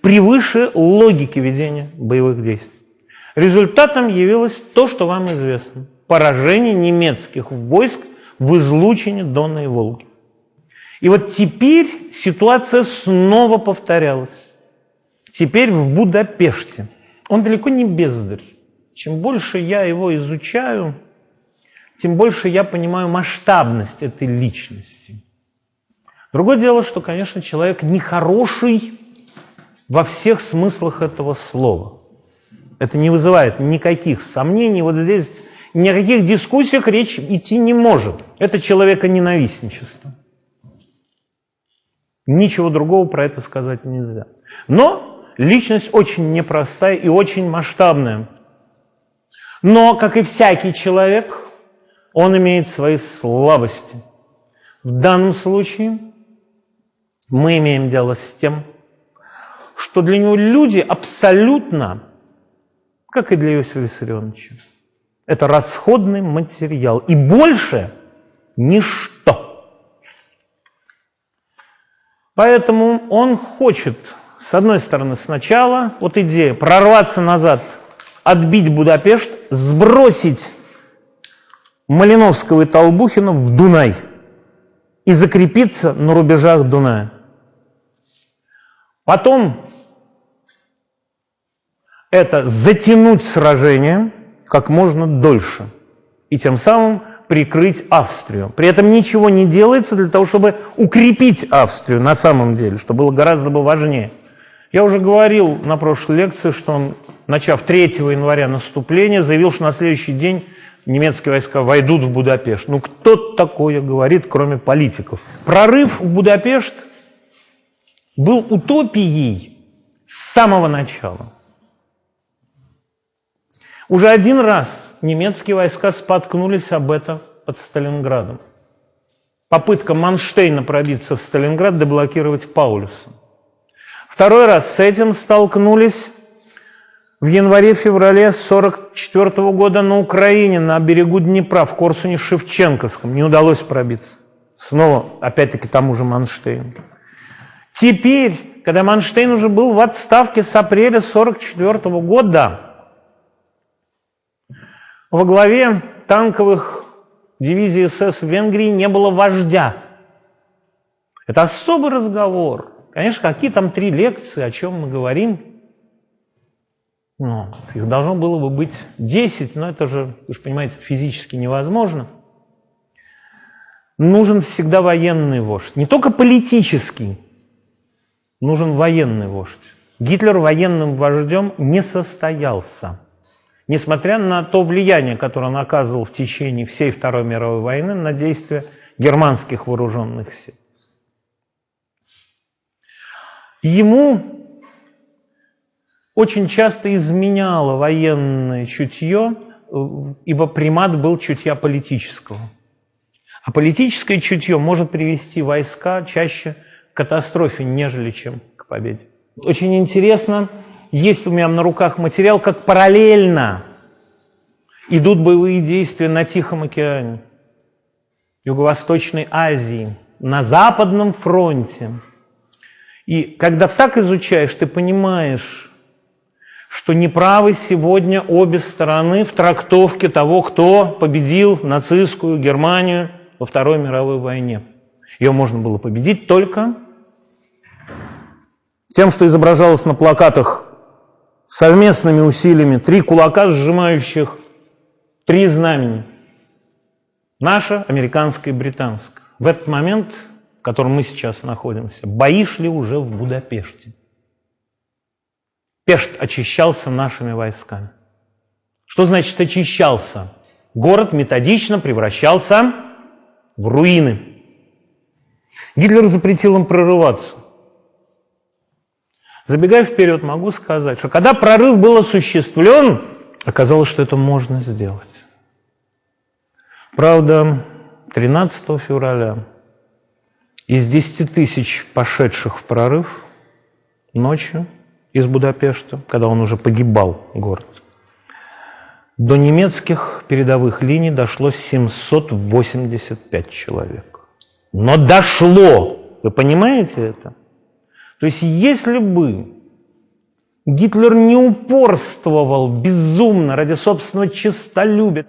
превыше логики ведения боевых действий. Результатом явилось то, что вам известно. Поражение немецких войск в излучине Дона и Волги. И вот теперь ситуация снова повторялась. Теперь в Будапеште. Он далеко не бездарь. Чем больше я его изучаю, тем больше я понимаю масштабность этой личности. Другое дело, что, конечно, человек нехороший во всех смыслах этого слова. Это не вызывает никаких сомнений. Вот здесь ни о каких дискуссиях речь идти не может. Это человеконенавистничество. Ничего другого про это сказать нельзя. Но личность очень непростая и очень масштабная. Но, как и всякий человек, он имеет свои слабости. В данном случае мы имеем дело с тем, что для него люди абсолютно, как и для Иосифа Виссарионовича, это расходный материал. И больше ничто. Поэтому он хочет, с одной стороны, сначала, вот идея, прорваться назад, отбить Будапешт, сбросить Малиновского и Толбухина в Дунай и закрепиться на рубежах Дуная. Потом это затянуть сражение как можно дольше и тем самым прикрыть Австрию. При этом ничего не делается для того, чтобы укрепить Австрию на самом деле, что было гораздо бы важнее. Я уже говорил на прошлой лекции, что он, начав 3 января наступление, заявил, что на следующий день немецкие войска войдут в Будапешт. Ну кто такое говорит, кроме политиков? Прорыв в Будапешт был утопией с самого начала. Уже один раз немецкие войска споткнулись об этом под Сталинградом. Попытка Манштейна пробиться в Сталинград, деблокировать Паулюса. Второй раз с этим столкнулись в январе-феврале 1944 года на Украине, на берегу Днепра, в Корсуне-Шевченковском. Не удалось пробиться. Снова, опять-таки, тому же Манштейну. Теперь, когда Манштейн уже был в отставке с апреля 1944 года, во главе танковых дивизий СС в Венгрии не было вождя. Это особый разговор. Конечно, какие там три лекции, о чем мы говорим. Ну, их должно было бы быть 10, но это же, вы же понимаете, физически невозможно. Нужен всегда военный вождь. Не только политический, нужен военный вождь. Гитлер военным вождем не состоялся. Несмотря на то влияние, которое он оказывал в течение всей Второй мировой войны на действия германских вооруженных сил. Ему очень часто изменяло военное чутье, ибо примат был чутья политического. А политическое чутье может привести войска чаще катастрофе, нежели чем к победе. Очень интересно, есть у меня на руках материал, как параллельно идут боевые действия на Тихом океане, Юго-Восточной Азии, на Западном фронте. И когда так изучаешь, ты понимаешь, что неправы сегодня обе стороны в трактовке того, кто победил нацистскую Германию во Второй мировой войне. Ее можно было победить только тем, что изображалось на плакатах совместными усилиями три кулака, сжимающих три знамени. Наше, американское и британское. В этот момент, в котором мы сейчас находимся, бои шли уже в Будапеште. Пешт очищался нашими войсками. Что значит очищался? Город методично превращался в руины. Гитлер запретил им прорываться. Забегая вперед, могу сказать, что когда прорыв был осуществлен, оказалось, что это можно сделать. Правда, 13 февраля из 10 тысяч пошедших в прорыв ночью из Будапешта, когда он уже погибал, город, до немецких передовых линий дошло 785 человек. Но дошло! Вы понимаете это? То есть если бы Гитлер не упорствовал безумно ради собственного честолюбия,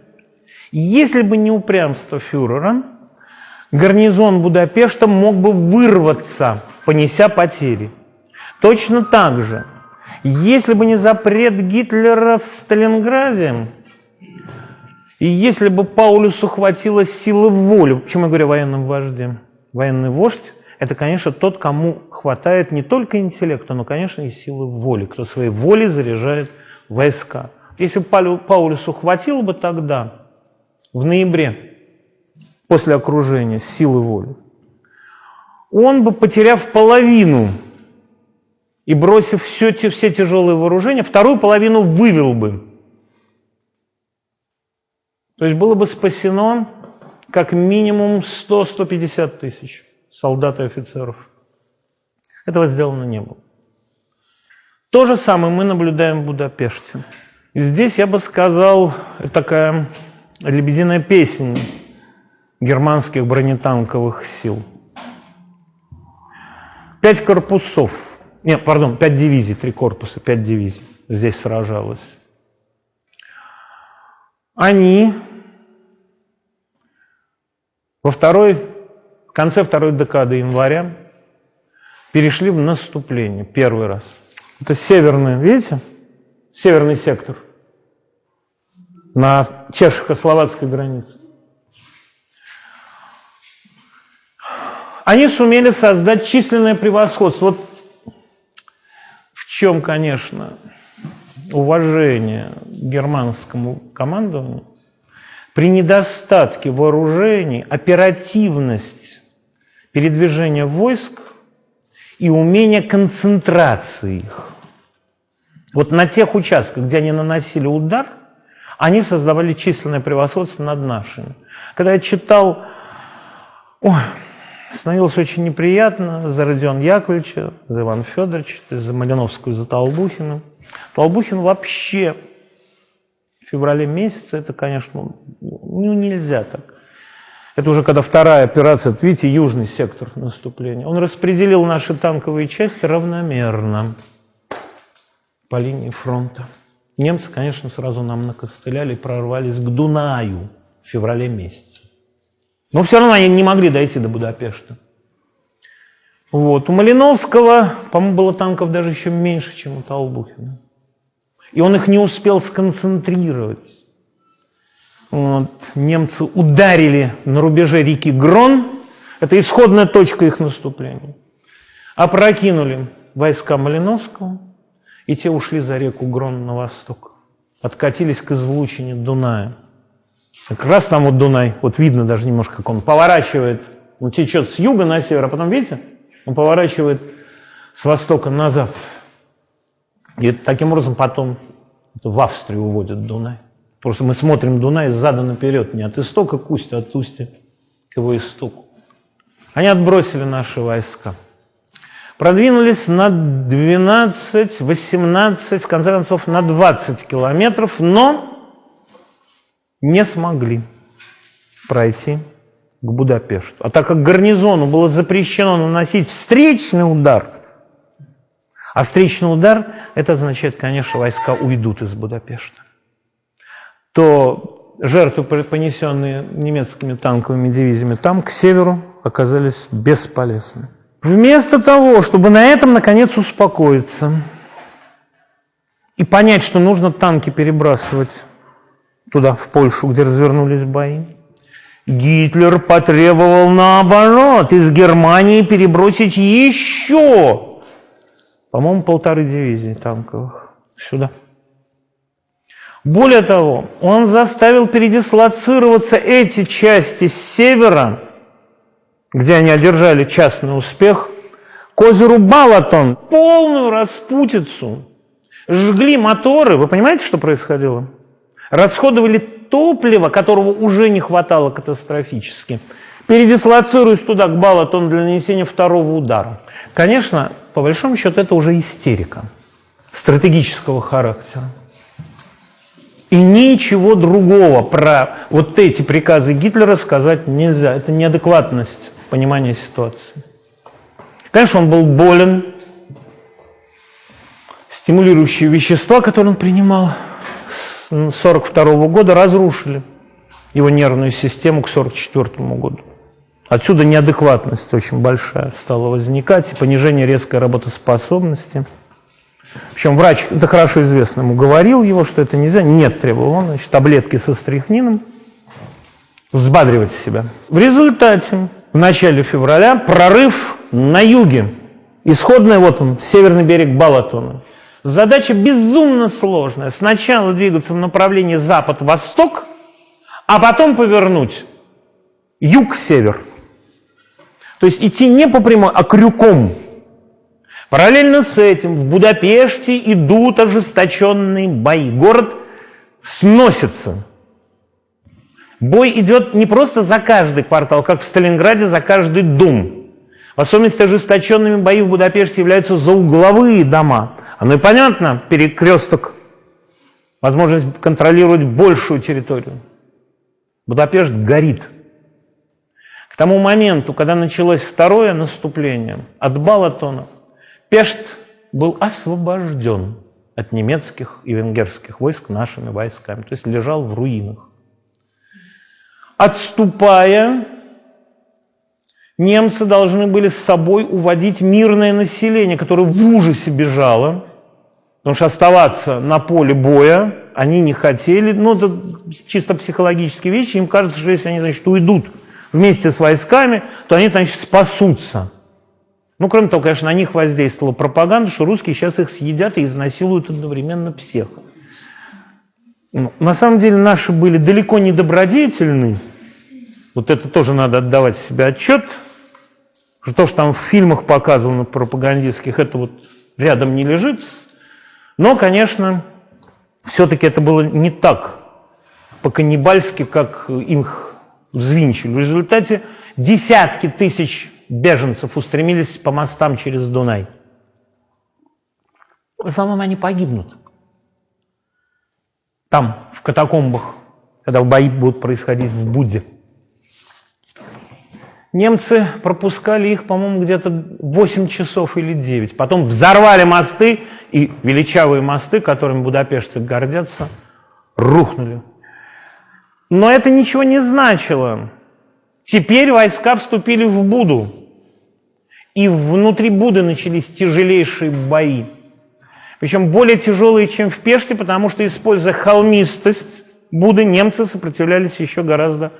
если бы не упрямство фюрера, гарнизон Будапешта мог бы вырваться, понеся потери. Точно так же, если бы не запрет Гитлера в Сталинграде, и если бы Паулюсу хватило силы воли, почему я говорю о военном вожде? Военный вождь – это, конечно, тот, кому хватает не только интеллекта, но, конечно, и силы воли, кто своей волей заряжает войска. Если бы Паулюсу хватило бы тогда, в ноябре, после окружения, силы воли, он бы, потеряв половину и бросив все, все тяжелые вооружения, вторую половину вывел бы. То есть было бы спасено как минимум 100-150 тысяч солдат и офицеров. Этого сделано не было. То же самое мы наблюдаем в Будапеште. И здесь я бы сказал, такая лебединая песня германских бронетанковых сил. Пять корпусов, нет, пардон, пять дивизий, три корпуса, пять дивизий здесь сражалось. Они во второй, конце второй декады января перешли в наступление первый раз. Это северный, видите, северный сектор на чешско-словацкой границе. Они сумели создать численное превосходство. Вот в чем, конечно, уважение германскому командованию. При недостатке вооружений оперативность передвижения войск и умение концентрации их. Вот на тех участках, где они наносили удар, они создавали численное превосходство над нашими. Когда я читал, ой, становилось очень неприятно за Родиона Яковлевича, за Ивана Федоровича, за Малиновскую, за Толбухина. Толбухин вообще в феврале месяце, это, конечно, ну, нельзя так. Это уже когда вторая операция, видите, южный сектор наступления. Он распределил наши танковые части равномерно по линии фронта. Немцы, конечно, сразу нам накостыляли и прорвались к Дунаю в феврале месяце. Но все равно они не могли дойти до Будапешта. Вот. У Малиновского, по-моему, было танков даже еще меньше, чем у Толбухина. И он их не успел сконцентрировать. Вот. Немцы ударили на рубеже реки Грон, это исходная точка их наступления. Опрокинули войска Малиновского, и те ушли за реку Грон на восток. Откатились к излучине Дуная. Как раз там вот Дунай, вот видно даже немножко, как он поворачивает, он течет с юга на север, а потом, видите, он поворачивает с востока на запад. И таким образом потом в Австрию уводят Дунай. Просто мы смотрим Дунай задом наперед, не от истока к устью, а от устья к его истоку. Они отбросили наши войска. Продвинулись на 12, 18, в конце концов на 20 километров, но не смогли пройти к Будапешту. А так как гарнизону было запрещено наносить встречный удар, а встречный удар, это означает, конечно, войска уйдут из Будапешта, то жертвы, понесенные немецкими танковыми дивизиями там, к северу, оказались бесполезны. Вместо того, чтобы на этом, наконец, успокоиться и понять, что нужно танки перебрасывать туда, в Польшу, где развернулись бои, Гитлер потребовал наоборот из Германии перебросить еще, по-моему, полторы дивизии танковых сюда. Более того, он заставил передислоцироваться эти части с севера где они одержали частный успех, к озеру Балатон, полную распутицу, жгли моторы. Вы понимаете, что происходило? Расходовали топливо, которого уже не хватало катастрофически. Передислоцируясь туда, к Балатону, для нанесения второго удара. Конечно, по большому счету, это уже истерика стратегического характера. И ничего другого про вот эти приказы Гитлера сказать нельзя. Это неадекватность понимания ситуации. Конечно, он был болен. Стимулирующие вещества, которые он принимал с 1942 года, разрушили его нервную систему к 1944 году. Отсюда неадекватность очень большая стала возникать, понижение резкой работоспособности. Причем врач, это хорошо известно, ему говорил его, что это нельзя. Нет, требовал он, значит, таблетки со стрихнином, взбадривать себя. В результате в начале февраля прорыв на юге. Исходный, вот он, северный берег Балатона. Задача безумно сложная. Сначала двигаться в направлении запад-восток, а потом повернуть юг-север. То есть идти не по прямой, а крюком. Параллельно с этим в Будапеште идут ожесточенные бои. Город сносится. Бой идет не просто за каждый квартал, как в Сталинграде за каждый дом. В особенности ожесточенными бои в Будапеште являются заугловые дома. Оно и понятно, перекресток, возможность контролировать большую территорию. Будапешт горит. К тому моменту, когда началось второе наступление от Балатона, Пешт был освобожден от немецких и венгерских войск нашими войсками, то есть лежал в руинах. Отступая, немцы должны были с собой уводить мирное население, которое в ужасе бежало, потому что оставаться на поле боя они не хотели. Ну, это чисто психологические вещи. Им кажется, что если они, значит, уйдут вместе с войсками, то они, значит, спасутся. Ну, кроме того, конечно, на них воздействовала пропаганда, что русские сейчас их съедят и изнасилуют одновременно всех. Ну, на самом деле наши были далеко не добродетельны. Вот это тоже надо отдавать себе отчет. Что то, что там в фильмах показано пропагандистских, это вот рядом не лежит. Но, конечно, все-таки это было не так по-каннибальски, как их взвинчили. В результате десятки тысяч беженцев устремились по мостам через Дунай. В основном они погибнут. Там, в катакомбах, когда бои будут происходить в Будде. Немцы пропускали их, по-моему, где-то 8 часов или 9. Потом взорвали мосты, и величавые мосты, которыми будапештцы гордятся, рухнули. Но это ничего не значило. Теперь войска вступили в Буду. И внутри Буды начались тяжелейшие бои. Причем более тяжелые, чем в Пеште, потому что, используя холмистость Буды, немцы сопротивлялись еще гораздо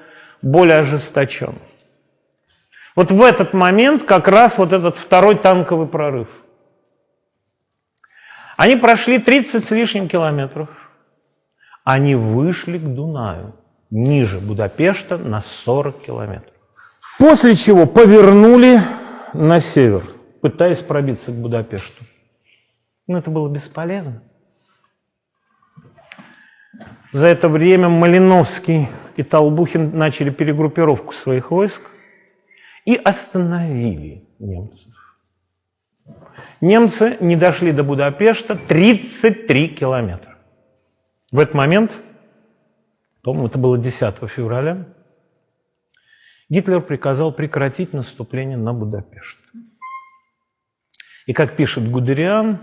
более ожесточенно. Вот в этот момент как раз вот этот второй танковый прорыв. Они прошли 30 с лишним километров. Они вышли к Дунаю ниже Будапешта на 40 километров. После чего повернули на север, пытаясь пробиться к Будапешту. Но это было бесполезно. За это время Малиновский и Толбухин начали перегруппировку своих войск и остановили немцев. Немцы не дошли до Будапешта 33 километра. В этот момент по-моему, это было 10 февраля, Гитлер приказал прекратить наступление на Будапешт. И как пишет Гудериан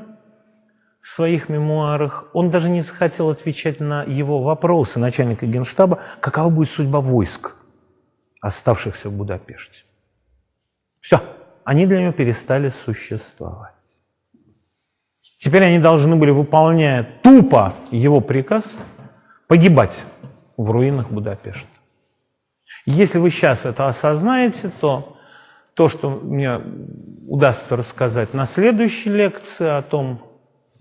в своих мемуарах, он даже не захотел отвечать на его вопросы начальника генштаба, какова будет судьба войск, оставшихся в Будапеште. Все, они для него перестали существовать. Теперь они должны были, выполняя тупо его приказ, погибать в руинах Будапешта. Если вы сейчас это осознаете, то то, что мне удастся рассказать на следующей лекции о том,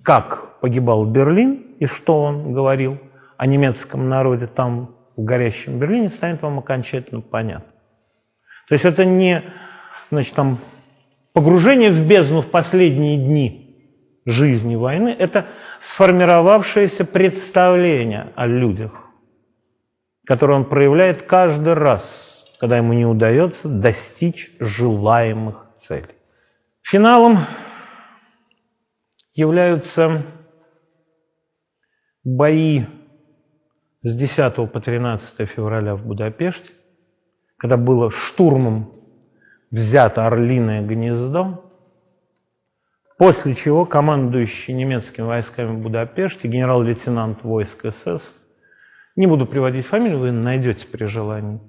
как погибал Берлин и что он говорил о немецком народе там, в горящем Берлине, станет вам окончательно понятно. То есть это не значит, там, погружение в бездну в последние дни жизни войны, это сформировавшееся представление о людях, которое он проявляет каждый раз, когда ему не удается достичь желаемых целей. Финалом являются бои с 10 по 13 февраля в Будапеште, когда было штурмом взято Орлиное гнездо, после чего командующий немецкими войсками в Будапеште, генерал-лейтенант войск СС, не буду приводить фамилию, вы найдете при желании,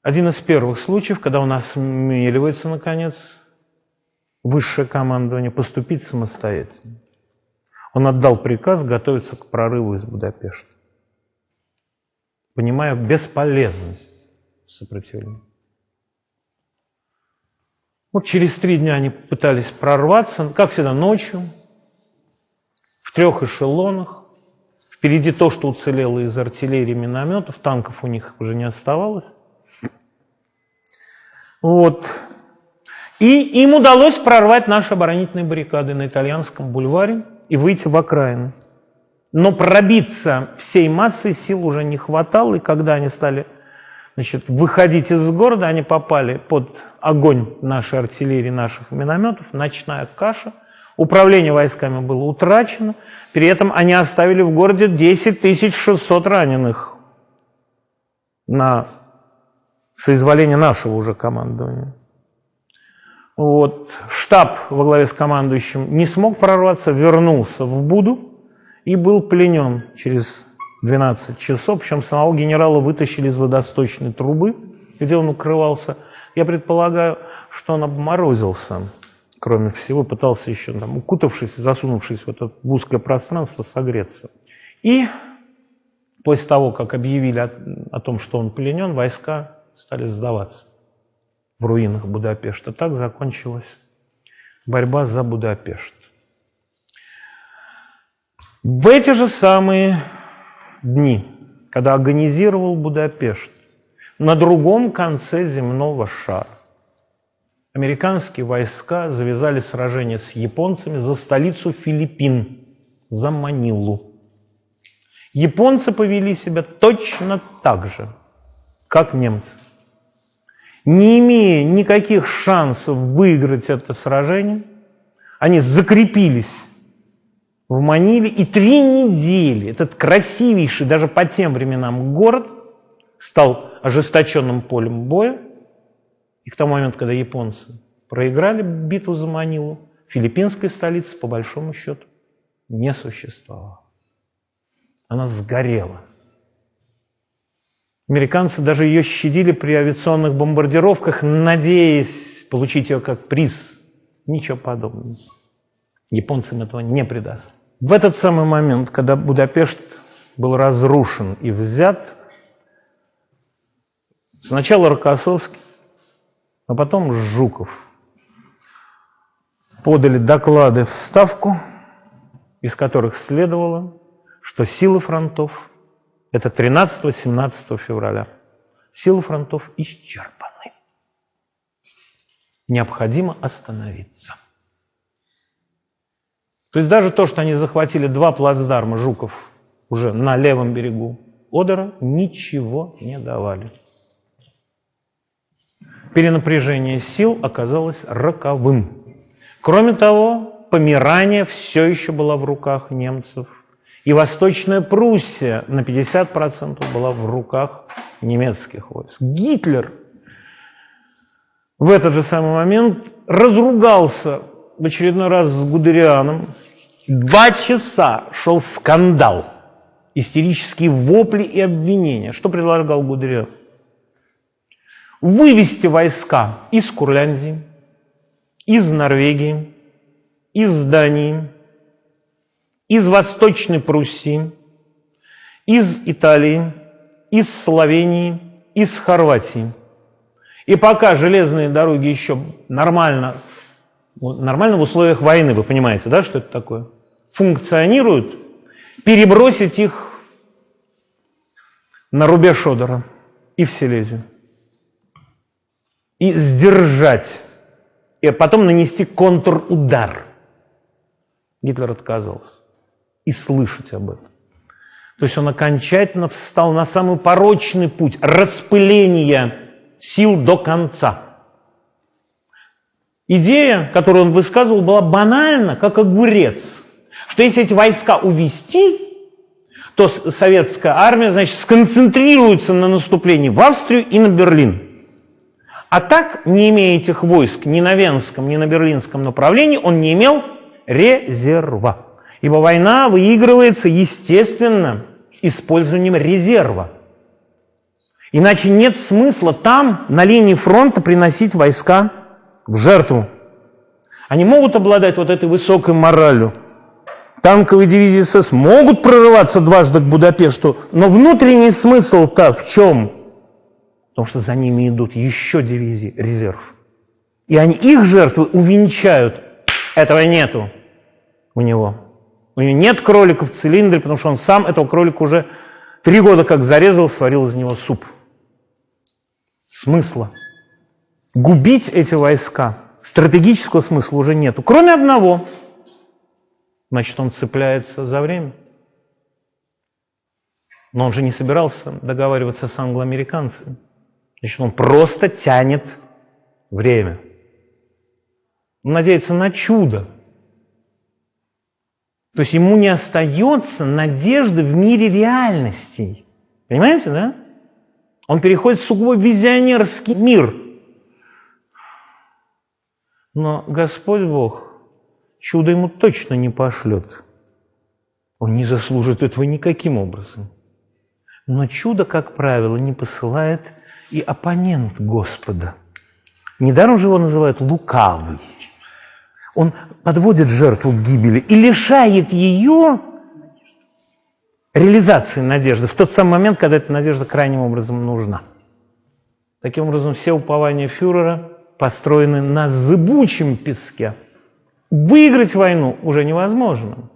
один из первых случаев, когда у нас осмеливается, наконец, высшее командование поступить самостоятельно. Он отдал приказ готовиться к прорыву из Будапешта, понимая бесполезность сопротивления. Вот через три дня они пытались прорваться, как всегда, ночью, в трех эшелонах. Впереди то, что уцелело из артиллерии минометов, танков у них уже не оставалось. Вот. И им удалось прорвать наши оборонительные баррикады на итальянском бульваре и выйти в окраины. Но пробиться всей массой сил уже не хватало, и когда они стали значит, выходить из города, они попали под огонь нашей артиллерии, наших минометов, ночная каша. Управление войсками было утрачено, при этом они оставили в городе 10 600 раненых на соизволение нашего уже командования. Вот. Штаб во главе с командующим не смог прорваться, вернулся в Буду и был пленен через 12 часов. Причем самого генерала вытащили из водосточной трубы, где он укрывался. Я предполагаю, что он обморозился, кроме всего, пытался еще, там, укутавшись, засунувшись в это узкое пространство, согреться. И после того, как объявили о, о том, что он пленен, войска стали сдаваться в руинах Будапешта. Так закончилась борьба за Будапешт. В эти же самые дни, когда организировал Будапешт, на другом конце земного шара американские войска завязали сражение с японцами за столицу Филиппин, за Манилу. Японцы повели себя точно так же, как немцы не имея никаких шансов выиграть это сражение, они закрепились в Маниле, и три недели этот красивейший даже по тем временам город стал ожесточенным полем боя. И к тому моменту, когда японцы проиграли битву за Манилу, филиппинской столицы, по большому счету, не существовало. Она сгорела. Американцы даже ее щадили при авиационных бомбардировках, надеясь получить ее как приз. Ничего подобного. Японцам этого не придаст. В этот самый момент, когда Будапешт был разрушен и взят, сначала Рокоссовский, а потом Жуков подали доклады в Ставку, из которых следовало, что силы фронтов это 13-17 февраля. Силы фронтов исчерпаны. Необходимо остановиться. То есть даже то, что они захватили два плацдарма Жуков уже на левом берегу Одера, ничего не давали. Перенапряжение сил оказалось роковым. Кроме того, помирание все еще было в руках немцев. И Восточная Пруссия на 50% была в руках немецких войск. Гитлер в этот же самый момент разругался в очередной раз с Гудерианом. Два часа шел скандал, истерические вопли и обвинения. Что предлагал Гудериан? Вывести войска из Курляндии, из Норвегии, из Дании, из Восточной Пруссии, из Италии, из Словении, из Хорватии. И пока железные дороги еще нормально, нормально в условиях войны, вы понимаете, да, что это такое, функционируют, перебросить их на рубеж Одера и в Силезию. И сдержать, и потом нанести контрудар. Гитлер отказался и слышать об этом. То есть он окончательно встал на самый порочный путь распыления сил до конца. Идея, которую он высказывал, была банальна, как огурец. Что если эти войска увести, то советская армия, значит, сконцентрируется на наступлении в Австрию и на Берлин. А так, не имея этих войск ни на Венском, ни на Берлинском направлении, он не имел резерва. Ибо война выигрывается, естественно, использованием резерва. Иначе нет смысла там, на линии фронта, приносить войска в жертву. Они могут обладать вот этой высокой моралью. Танковые дивизии СС могут прорываться дважды к Будапешту, но внутренний смысл-то в чем? Потому что за ними идут еще дивизии резерв. И они их жертвы увенчают. Этого нету у него. У него нет кролика в цилиндре, потому что он сам этого кролика уже три года как зарезал, сварил из него суп. Смысла. Губить эти войска стратегического смысла уже нету. Кроме одного. Значит, он цепляется за время. Но он же не собирался договариваться с англоамериканцами. Значит, он просто тянет время. Он надеется на чудо. То есть ему не остается надежды в мире реальностей. Понимаете, да? Он переходит в сугубо визионерский мир. Но Господь Бог чудо ему точно не пошлет. Он не заслужит этого никаким образом. Но чудо, как правило, не посылает и оппонент Господа. Недаром же его называют лукавый. Он подводит жертву к гибели и лишает ее реализации надежды в тот самый момент, когда эта надежда крайним образом нужна. Таким образом, все упования фюрера построены на зыбучем песке. Выиграть войну уже невозможно.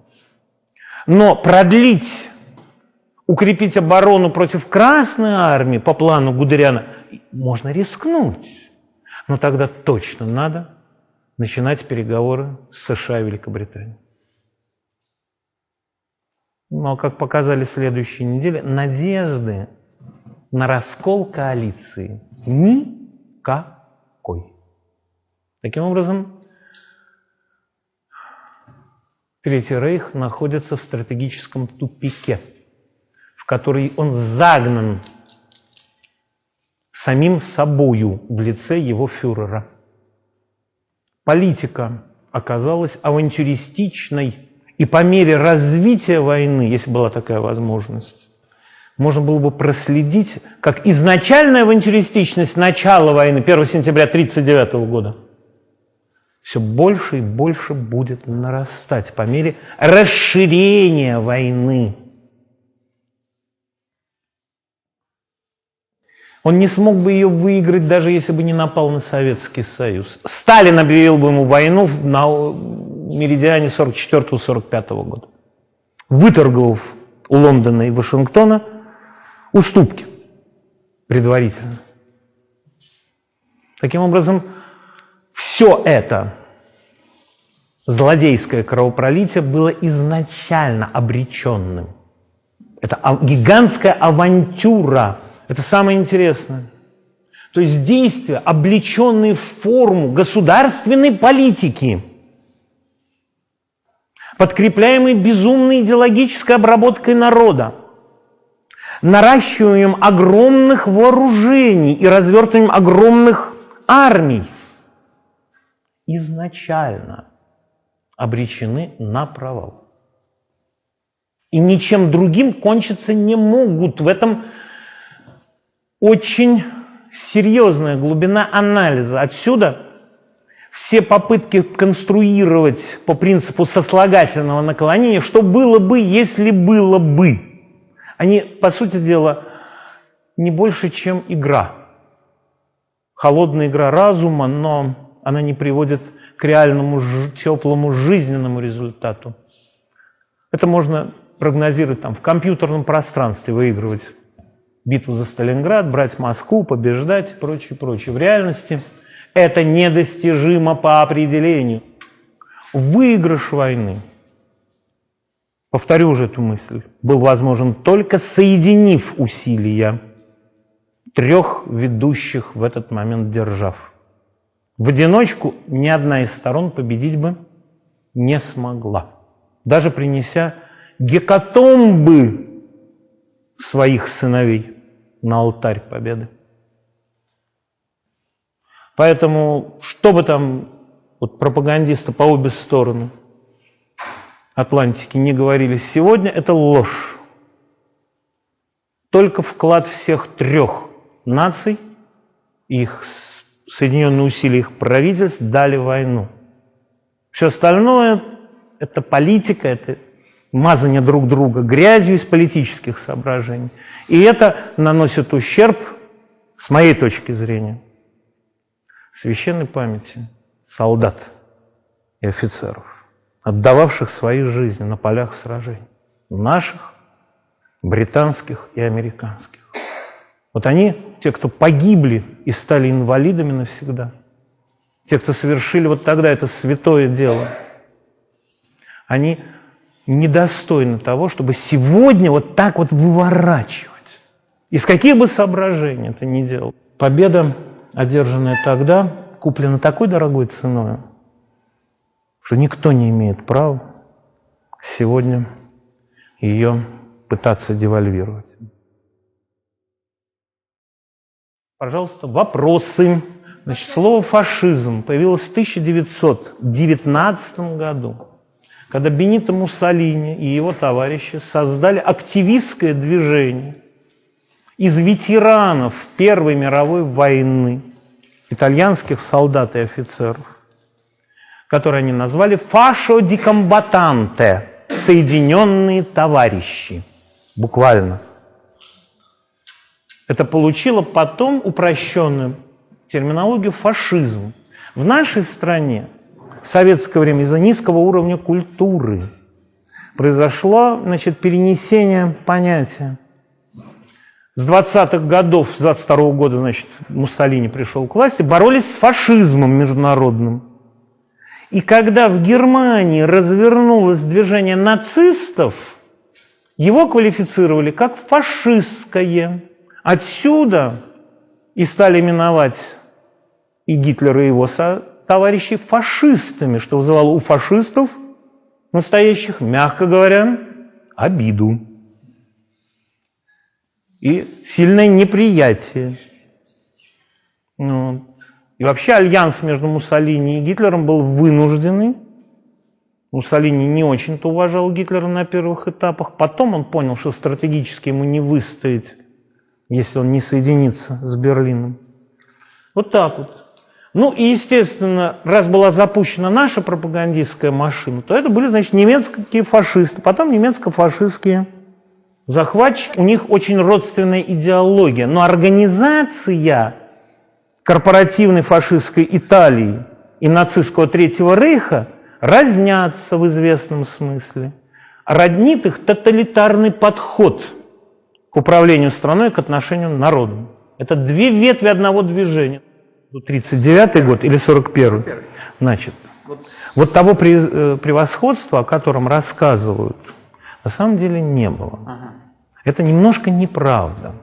Но продлить, укрепить оборону против Красной Армии по плану Гудериана можно рискнуть. Но тогда точно надо начинать переговоры с США и Великобританией. Но, как показали следующие недели, надежды на раскол коалиции никакой. Таким образом, Третий Рейх находится в стратегическом тупике, который он загнан самим собою в лице его фюрера. Политика оказалась авантюристичной и по мере развития войны, если была такая возможность, можно было бы проследить, как изначальная авантюристичность начала войны, 1 сентября 1939 года, все больше и больше будет нарастать по мере расширения войны. Он не смог бы ее выиграть, даже если бы не напал на Советский Союз. Сталин объявил бы ему войну на меридиане 44-45 года, выторговав у Лондона и Вашингтона уступки предварительно. Таким образом, все это злодейское кровопролитие было изначально обреченным. Это гигантская авантюра. Это самое интересное. То есть действия, облеченные в форму государственной политики – подкрепляемый безумной идеологической обработкой народа, наращиванием огромных вооружений и развертыванием огромных армий, изначально обречены на провал. И ничем другим кончиться не могут. В этом очень серьезная глубина анализа. Отсюда все попытки конструировать по принципу сослагательного наклонения, что было бы, если было бы, они, по сути дела, не больше, чем игра. Холодная игра разума, но она не приводит к реальному теплому жизненному результату. Это можно прогнозировать там, в компьютерном пространстве, выигрывать битву за Сталинград, брать Москву, побеждать и прочее, прочее. В реальности это недостижимо по определению. Выигрыш войны, повторю уже эту мысль, был возможен только соединив усилия трех ведущих в этот момент держав. В одиночку ни одна из сторон победить бы не смогла, даже принеся гекатомбы своих сыновей на алтарь победы. Поэтому, что бы там вот пропагандисты по обе стороны Атлантики не говорили сегодня, это ложь. Только вклад всех трех наций, их соединенные усилия их правительств дали войну. Все остальное – это политика, это мазание друг друга грязью из политических соображений. И это наносит ущерб, с моей точки зрения, священной памяти солдат и офицеров, отдававших свои жизни на полях сражений, наших, британских и американских. Вот они, те, кто погибли и стали инвалидами навсегда, те, кто совершили вот тогда это святое дело, они недостойны того, чтобы сегодня вот так вот выворачивать. Из каких бы соображений это ни делал. Победа, одержанная тогда, куплена такой дорогой ценой, что никто не имеет права сегодня ее пытаться девальвировать. Пожалуйста, вопросы. Значит, слово «фашизм» появилось в 1919 году, когда Бенито Муссолини и его товарищи создали активистское движение из ветеранов Первой мировой войны, итальянских солдат и офицеров, которые они назвали «фашо ди комбатанте» – «соединенные товарищи», буквально – это получило потом упрощенную терминологию фашизм. В нашей стране в советское время из-за низкого уровня культуры произошло значит, перенесение понятия. С 20-х годов, с 22 -го года, значит, Муссолини пришел к власти, боролись с фашизмом международным. И когда в Германии развернулось движение нацистов, его квалифицировали как фашистское. Отсюда и стали именовать и Гитлер, и его товарищи фашистами, что вызывало у фашистов настоящих, мягко говоря, обиду и сильное неприятие. Ну, и вообще альянс между Муссолини и Гитлером был вынужденный. Муссолини не очень-то уважал Гитлера на первых этапах. Потом он понял, что стратегически ему не выстоять если он не соединится с Берлином. Вот так вот. Ну и, естественно, раз была запущена наша пропагандистская машина, то это были, значит, немецкие фашисты, потом немецко-фашистские захватчики. У них очень родственная идеология. Но организация корпоративной фашистской Италии и нацистского Третьего Рейха разнятся в известном смысле. Роднит их тоталитарный подход – к управлению страной, к отношению народу. Это две ветви одного движения. 39 год или 41 Значит, вот того э, превосходства, о котором рассказывают, на самом деле не было. Это немножко неправда.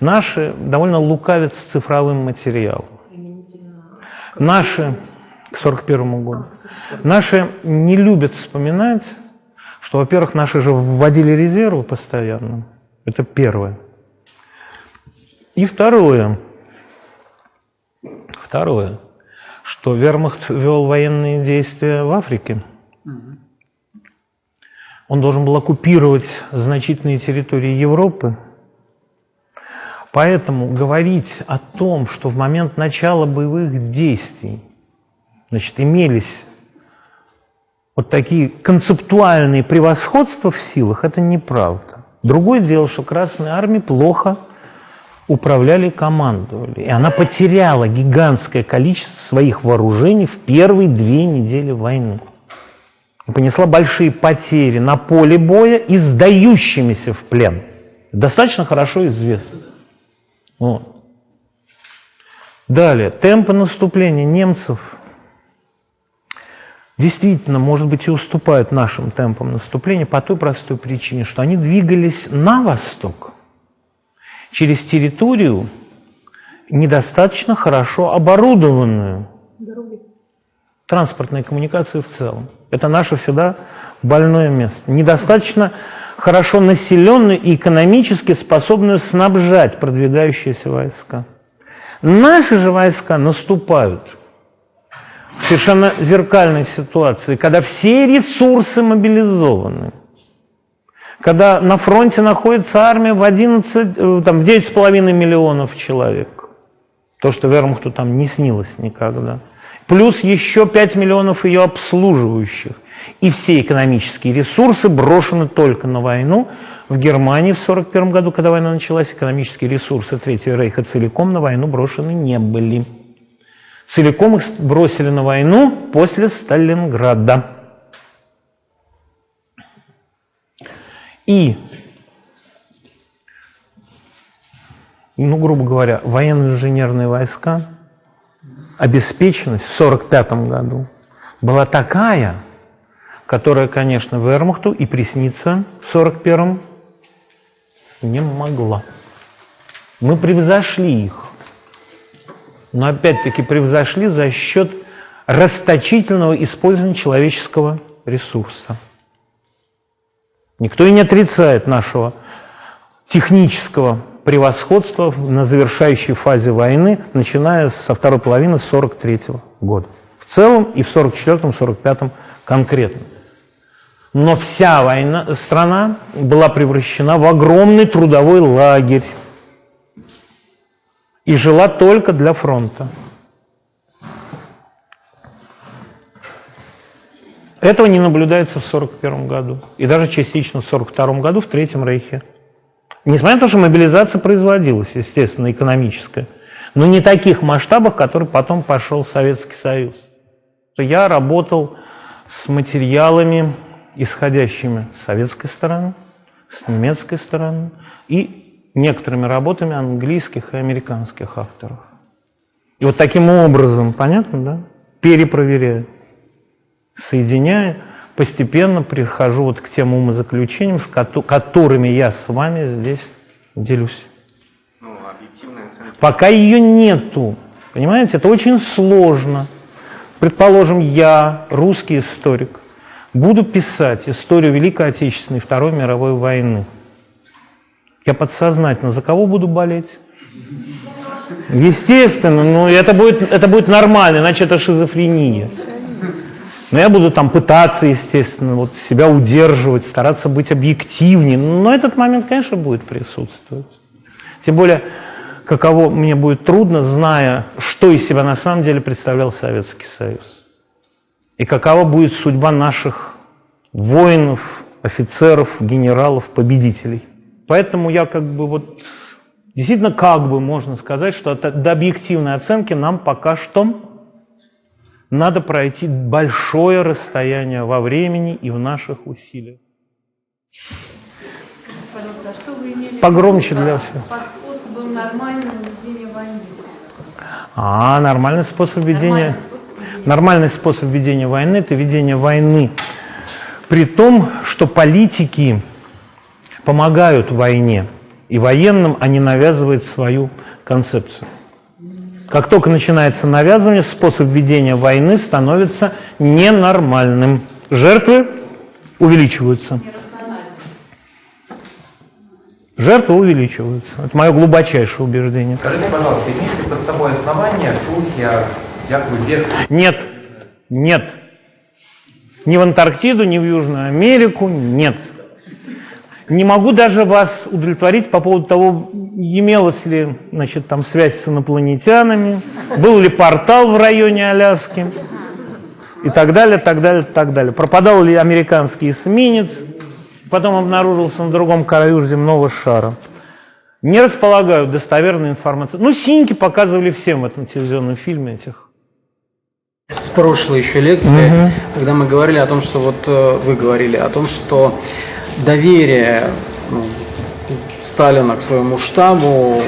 Наши довольно лукавят с цифровым материалом. Наши, к 41 году, наши не любят вспоминать, что, во-первых, наши же вводили резервы постоянно. Это первое. И второе. Второе, что вермахт вел военные действия в Африке. Он должен был оккупировать значительные территории Европы. Поэтому говорить о том, что в момент начала боевых действий значит, имелись вот такие концептуальные превосходства в силах, это неправда. Другое дело, что Красная Армия плохо управляли командовали. И она потеряла гигантское количество своих вооружений в первые две недели войны. И понесла большие потери на поле боя и сдающимися в плен Достаточно хорошо известно. Вот. Далее, темпы наступления немцев действительно, может быть, и уступают нашим темпам наступления по той простой причине, что они двигались на восток, через территорию, недостаточно хорошо оборудованную. Дороги. Транспортные коммуникации в целом. Это наше всегда больное место. Недостаточно хорошо населенную и экономически способную снабжать продвигающиеся войска. Наши же войска наступают в совершенно зеркальной ситуации, когда все ресурсы мобилизованы, когда на фронте находится армия в 11, э, там, в 9,5 миллионов человек, то, что Вермахту там не снилось никогда, плюс еще 5 миллионов ее обслуживающих, и все экономические ресурсы брошены только на войну. В Германии в 1941 году, когда война началась, экономические ресурсы Третьего Рейха целиком на войну брошены не были. Целиком их бросили на войну после Сталинграда. И, ну, грубо говоря, военно-инженерные войска, обеспеченность в 1945 году была такая, которая, конечно, Вермахту и присниться в 41-м не могла. Мы превзошли их. Но опять-таки превзошли за счет расточительного использования человеческого ресурса. Никто и не отрицает нашего технического превосходства на завершающей фазе войны, начиная со второй половины 43 года. В целом и в 44-45 конкретно. Но вся война, страна была превращена в огромный трудовой лагерь и жила только для фронта. Этого не наблюдается в 1941 году и даже частично в 1942 году в Третьем Рейхе. Несмотря на то, что мобилизация производилась, естественно, экономическая, но не таких масштабах, который потом пошел Советский Союз. Я работал с материалами исходящими с советской стороны, с немецкой стороны и некоторыми работами английских и американских авторов. И вот таким образом, понятно, да, перепроверяю, соединяя, постепенно прихожу вот к тем умозаключениям, с которыми я с вами здесь делюсь. Ну, Пока ее нету, понимаете, это очень сложно. Предположим, я русский историк, буду писать историю Великой Отечественной Второй мировой войны, я подсознательно за кого буду болеть? Естественно, но это будет, это будет нормально, иначе это шизофрения. Но я буду там пытаться, естественно, вот себя удерживать, стараться быть объективнее. Но этот момент, конечно, будет присутствовать. Тем более, каково мне будет трудно, зная, что из себя на самом деле представлял Советский Союз. И какова будет судьба наших воинов, офицеров, генералов, победителей. Поэтому я как бы вот, действительно как бы можно сказать, что до объективной оценки нам пока что надо пройти большое расстояние во времени и в наших усилиях. А Погромче для всех. Под способом нормального ведения войны. А, нормальный способ ведения... Нормальный способ ведения войны – это ведение войны. При том, что политики помогают войне, и военным они навязывают свою концепцию. Как только начинается навязывание, способ ведения войны становится ненормальным. Жертвы увеличиваются. Жертвы увеличиваются. Это мое глубочайшее убеждение. Скажите, пожалуйста, имеете под собой основания слухи о якобы бегстве? Нет, нет. Ни в Антарктиду, ни в Южную Америку нет. Не могу даже вас удовлетворить по поводу того, имелась ли значит, там связь с инопланетянами, был ли портал в районе Аляски и так далее, так далее, так далее. Пропадал ли американский эсминец, потом обнаружился на другом краю земного шара. Не располагаю достоверной информацией. Ну, синьки показывали всем в этом телевизионном фильме этих с прошлой еще лекции, угу. когда мы говорили о том, что вот э, вы говорили о том, что доверие ну, Сталина к своему штабу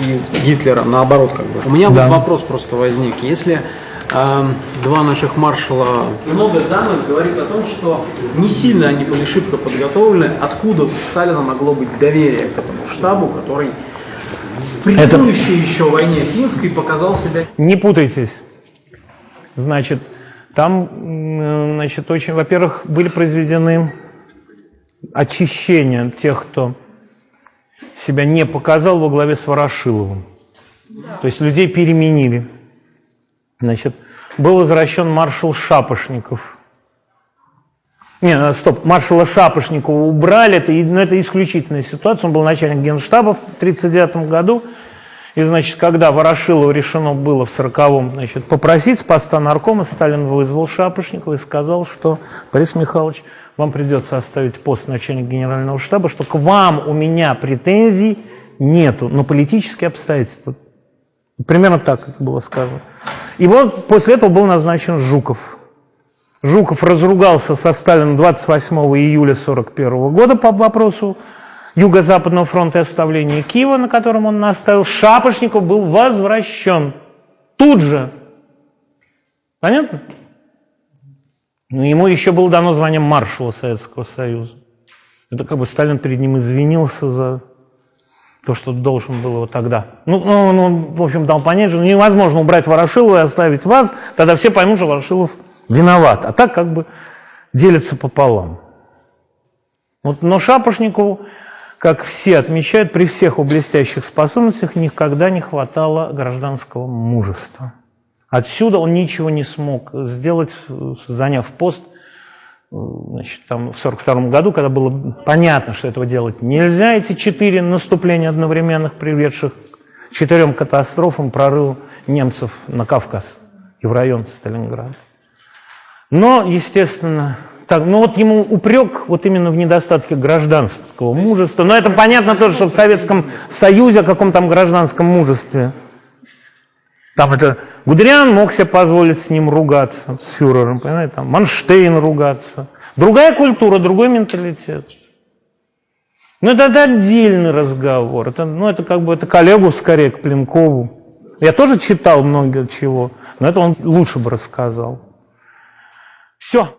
и Гитлера, наоборот, как бы. У меня Да. вот вопрос просто возник. Если э, два наших маршала... Много данных говорит о том, что не сильно они были шибко подготовлены. Откуда у Сталина могло быть доверие к этому штабу, который в предыдущей еще войне финской показал себя Не путайтесь. Значит, там, значит, очень, во-первых, были произведены очищения тех, кто себя не показал во главе с Ворошиловым. То есть людей переменили. Значит, был возвращен маршал Шапошников. Не, э, стоп, маршала Шапошникова убрали, это, ну, это исключительная ситуация, он был начальник генштаба в 1939 году, и, значит, когда Ворошилову решено было в 40-м, значит, попросить с поста наркома, Сталин вызвал Шапошникова и сказал, что, Борис Михайлович, вам придется оставить пост начальника генерального штаба, что к вам у меня претензий нету, но политические обстоятельства. Примерно так это было сказано. И вот после этого был назначен Жуков. Жуков разругался со Сталином 28 июля 1941 года по вопросу Юго-Западного фронта и оставления Киева, на котором он наставил. Шапошников был возвращен. Тут же. Понятно? Но ему еще было дано звание маршала Советского Союза. Это как бы Сталин перед ним извинился за то, что должен был его тогда. Ну, ну, он, в общем, дал понять, что невозможно убрать Ворошилова и оставить вас, тогда все поймут, что Ворошилов виноват. А так как бы делится пополам. Вот, но Шапошникову, как все отмечают, при всех его блестящих способностях никогда не хватало гражданского мужества. Отсюда он ничего не смог сделать, заняв пост э, значит, там, в 1942 году, когда было понятно, что этого делать нельзя, эти четыре наступления одновременных, приведших к четырем катастрофам, прорыву немцев на Кавказ и в район Сталинграда. Но, естественно, так, ну вот ему упрек вот именно в недостатке гражданского мужества. Но это понятно тоже, что в Советском Союзе о каком там гражданском мужестве. Там это Гудериан мог себе позволить с ним ругаться, с фюрером, понимаете, там Манштейн ругаться. Другая культура, другой менталитет. Ну, это, это отдельный разговор. Это, ну, это как бы это коллегу скорее к Пленкову. Я тоже читал много чего, но это он лучше бы рассказал. Все.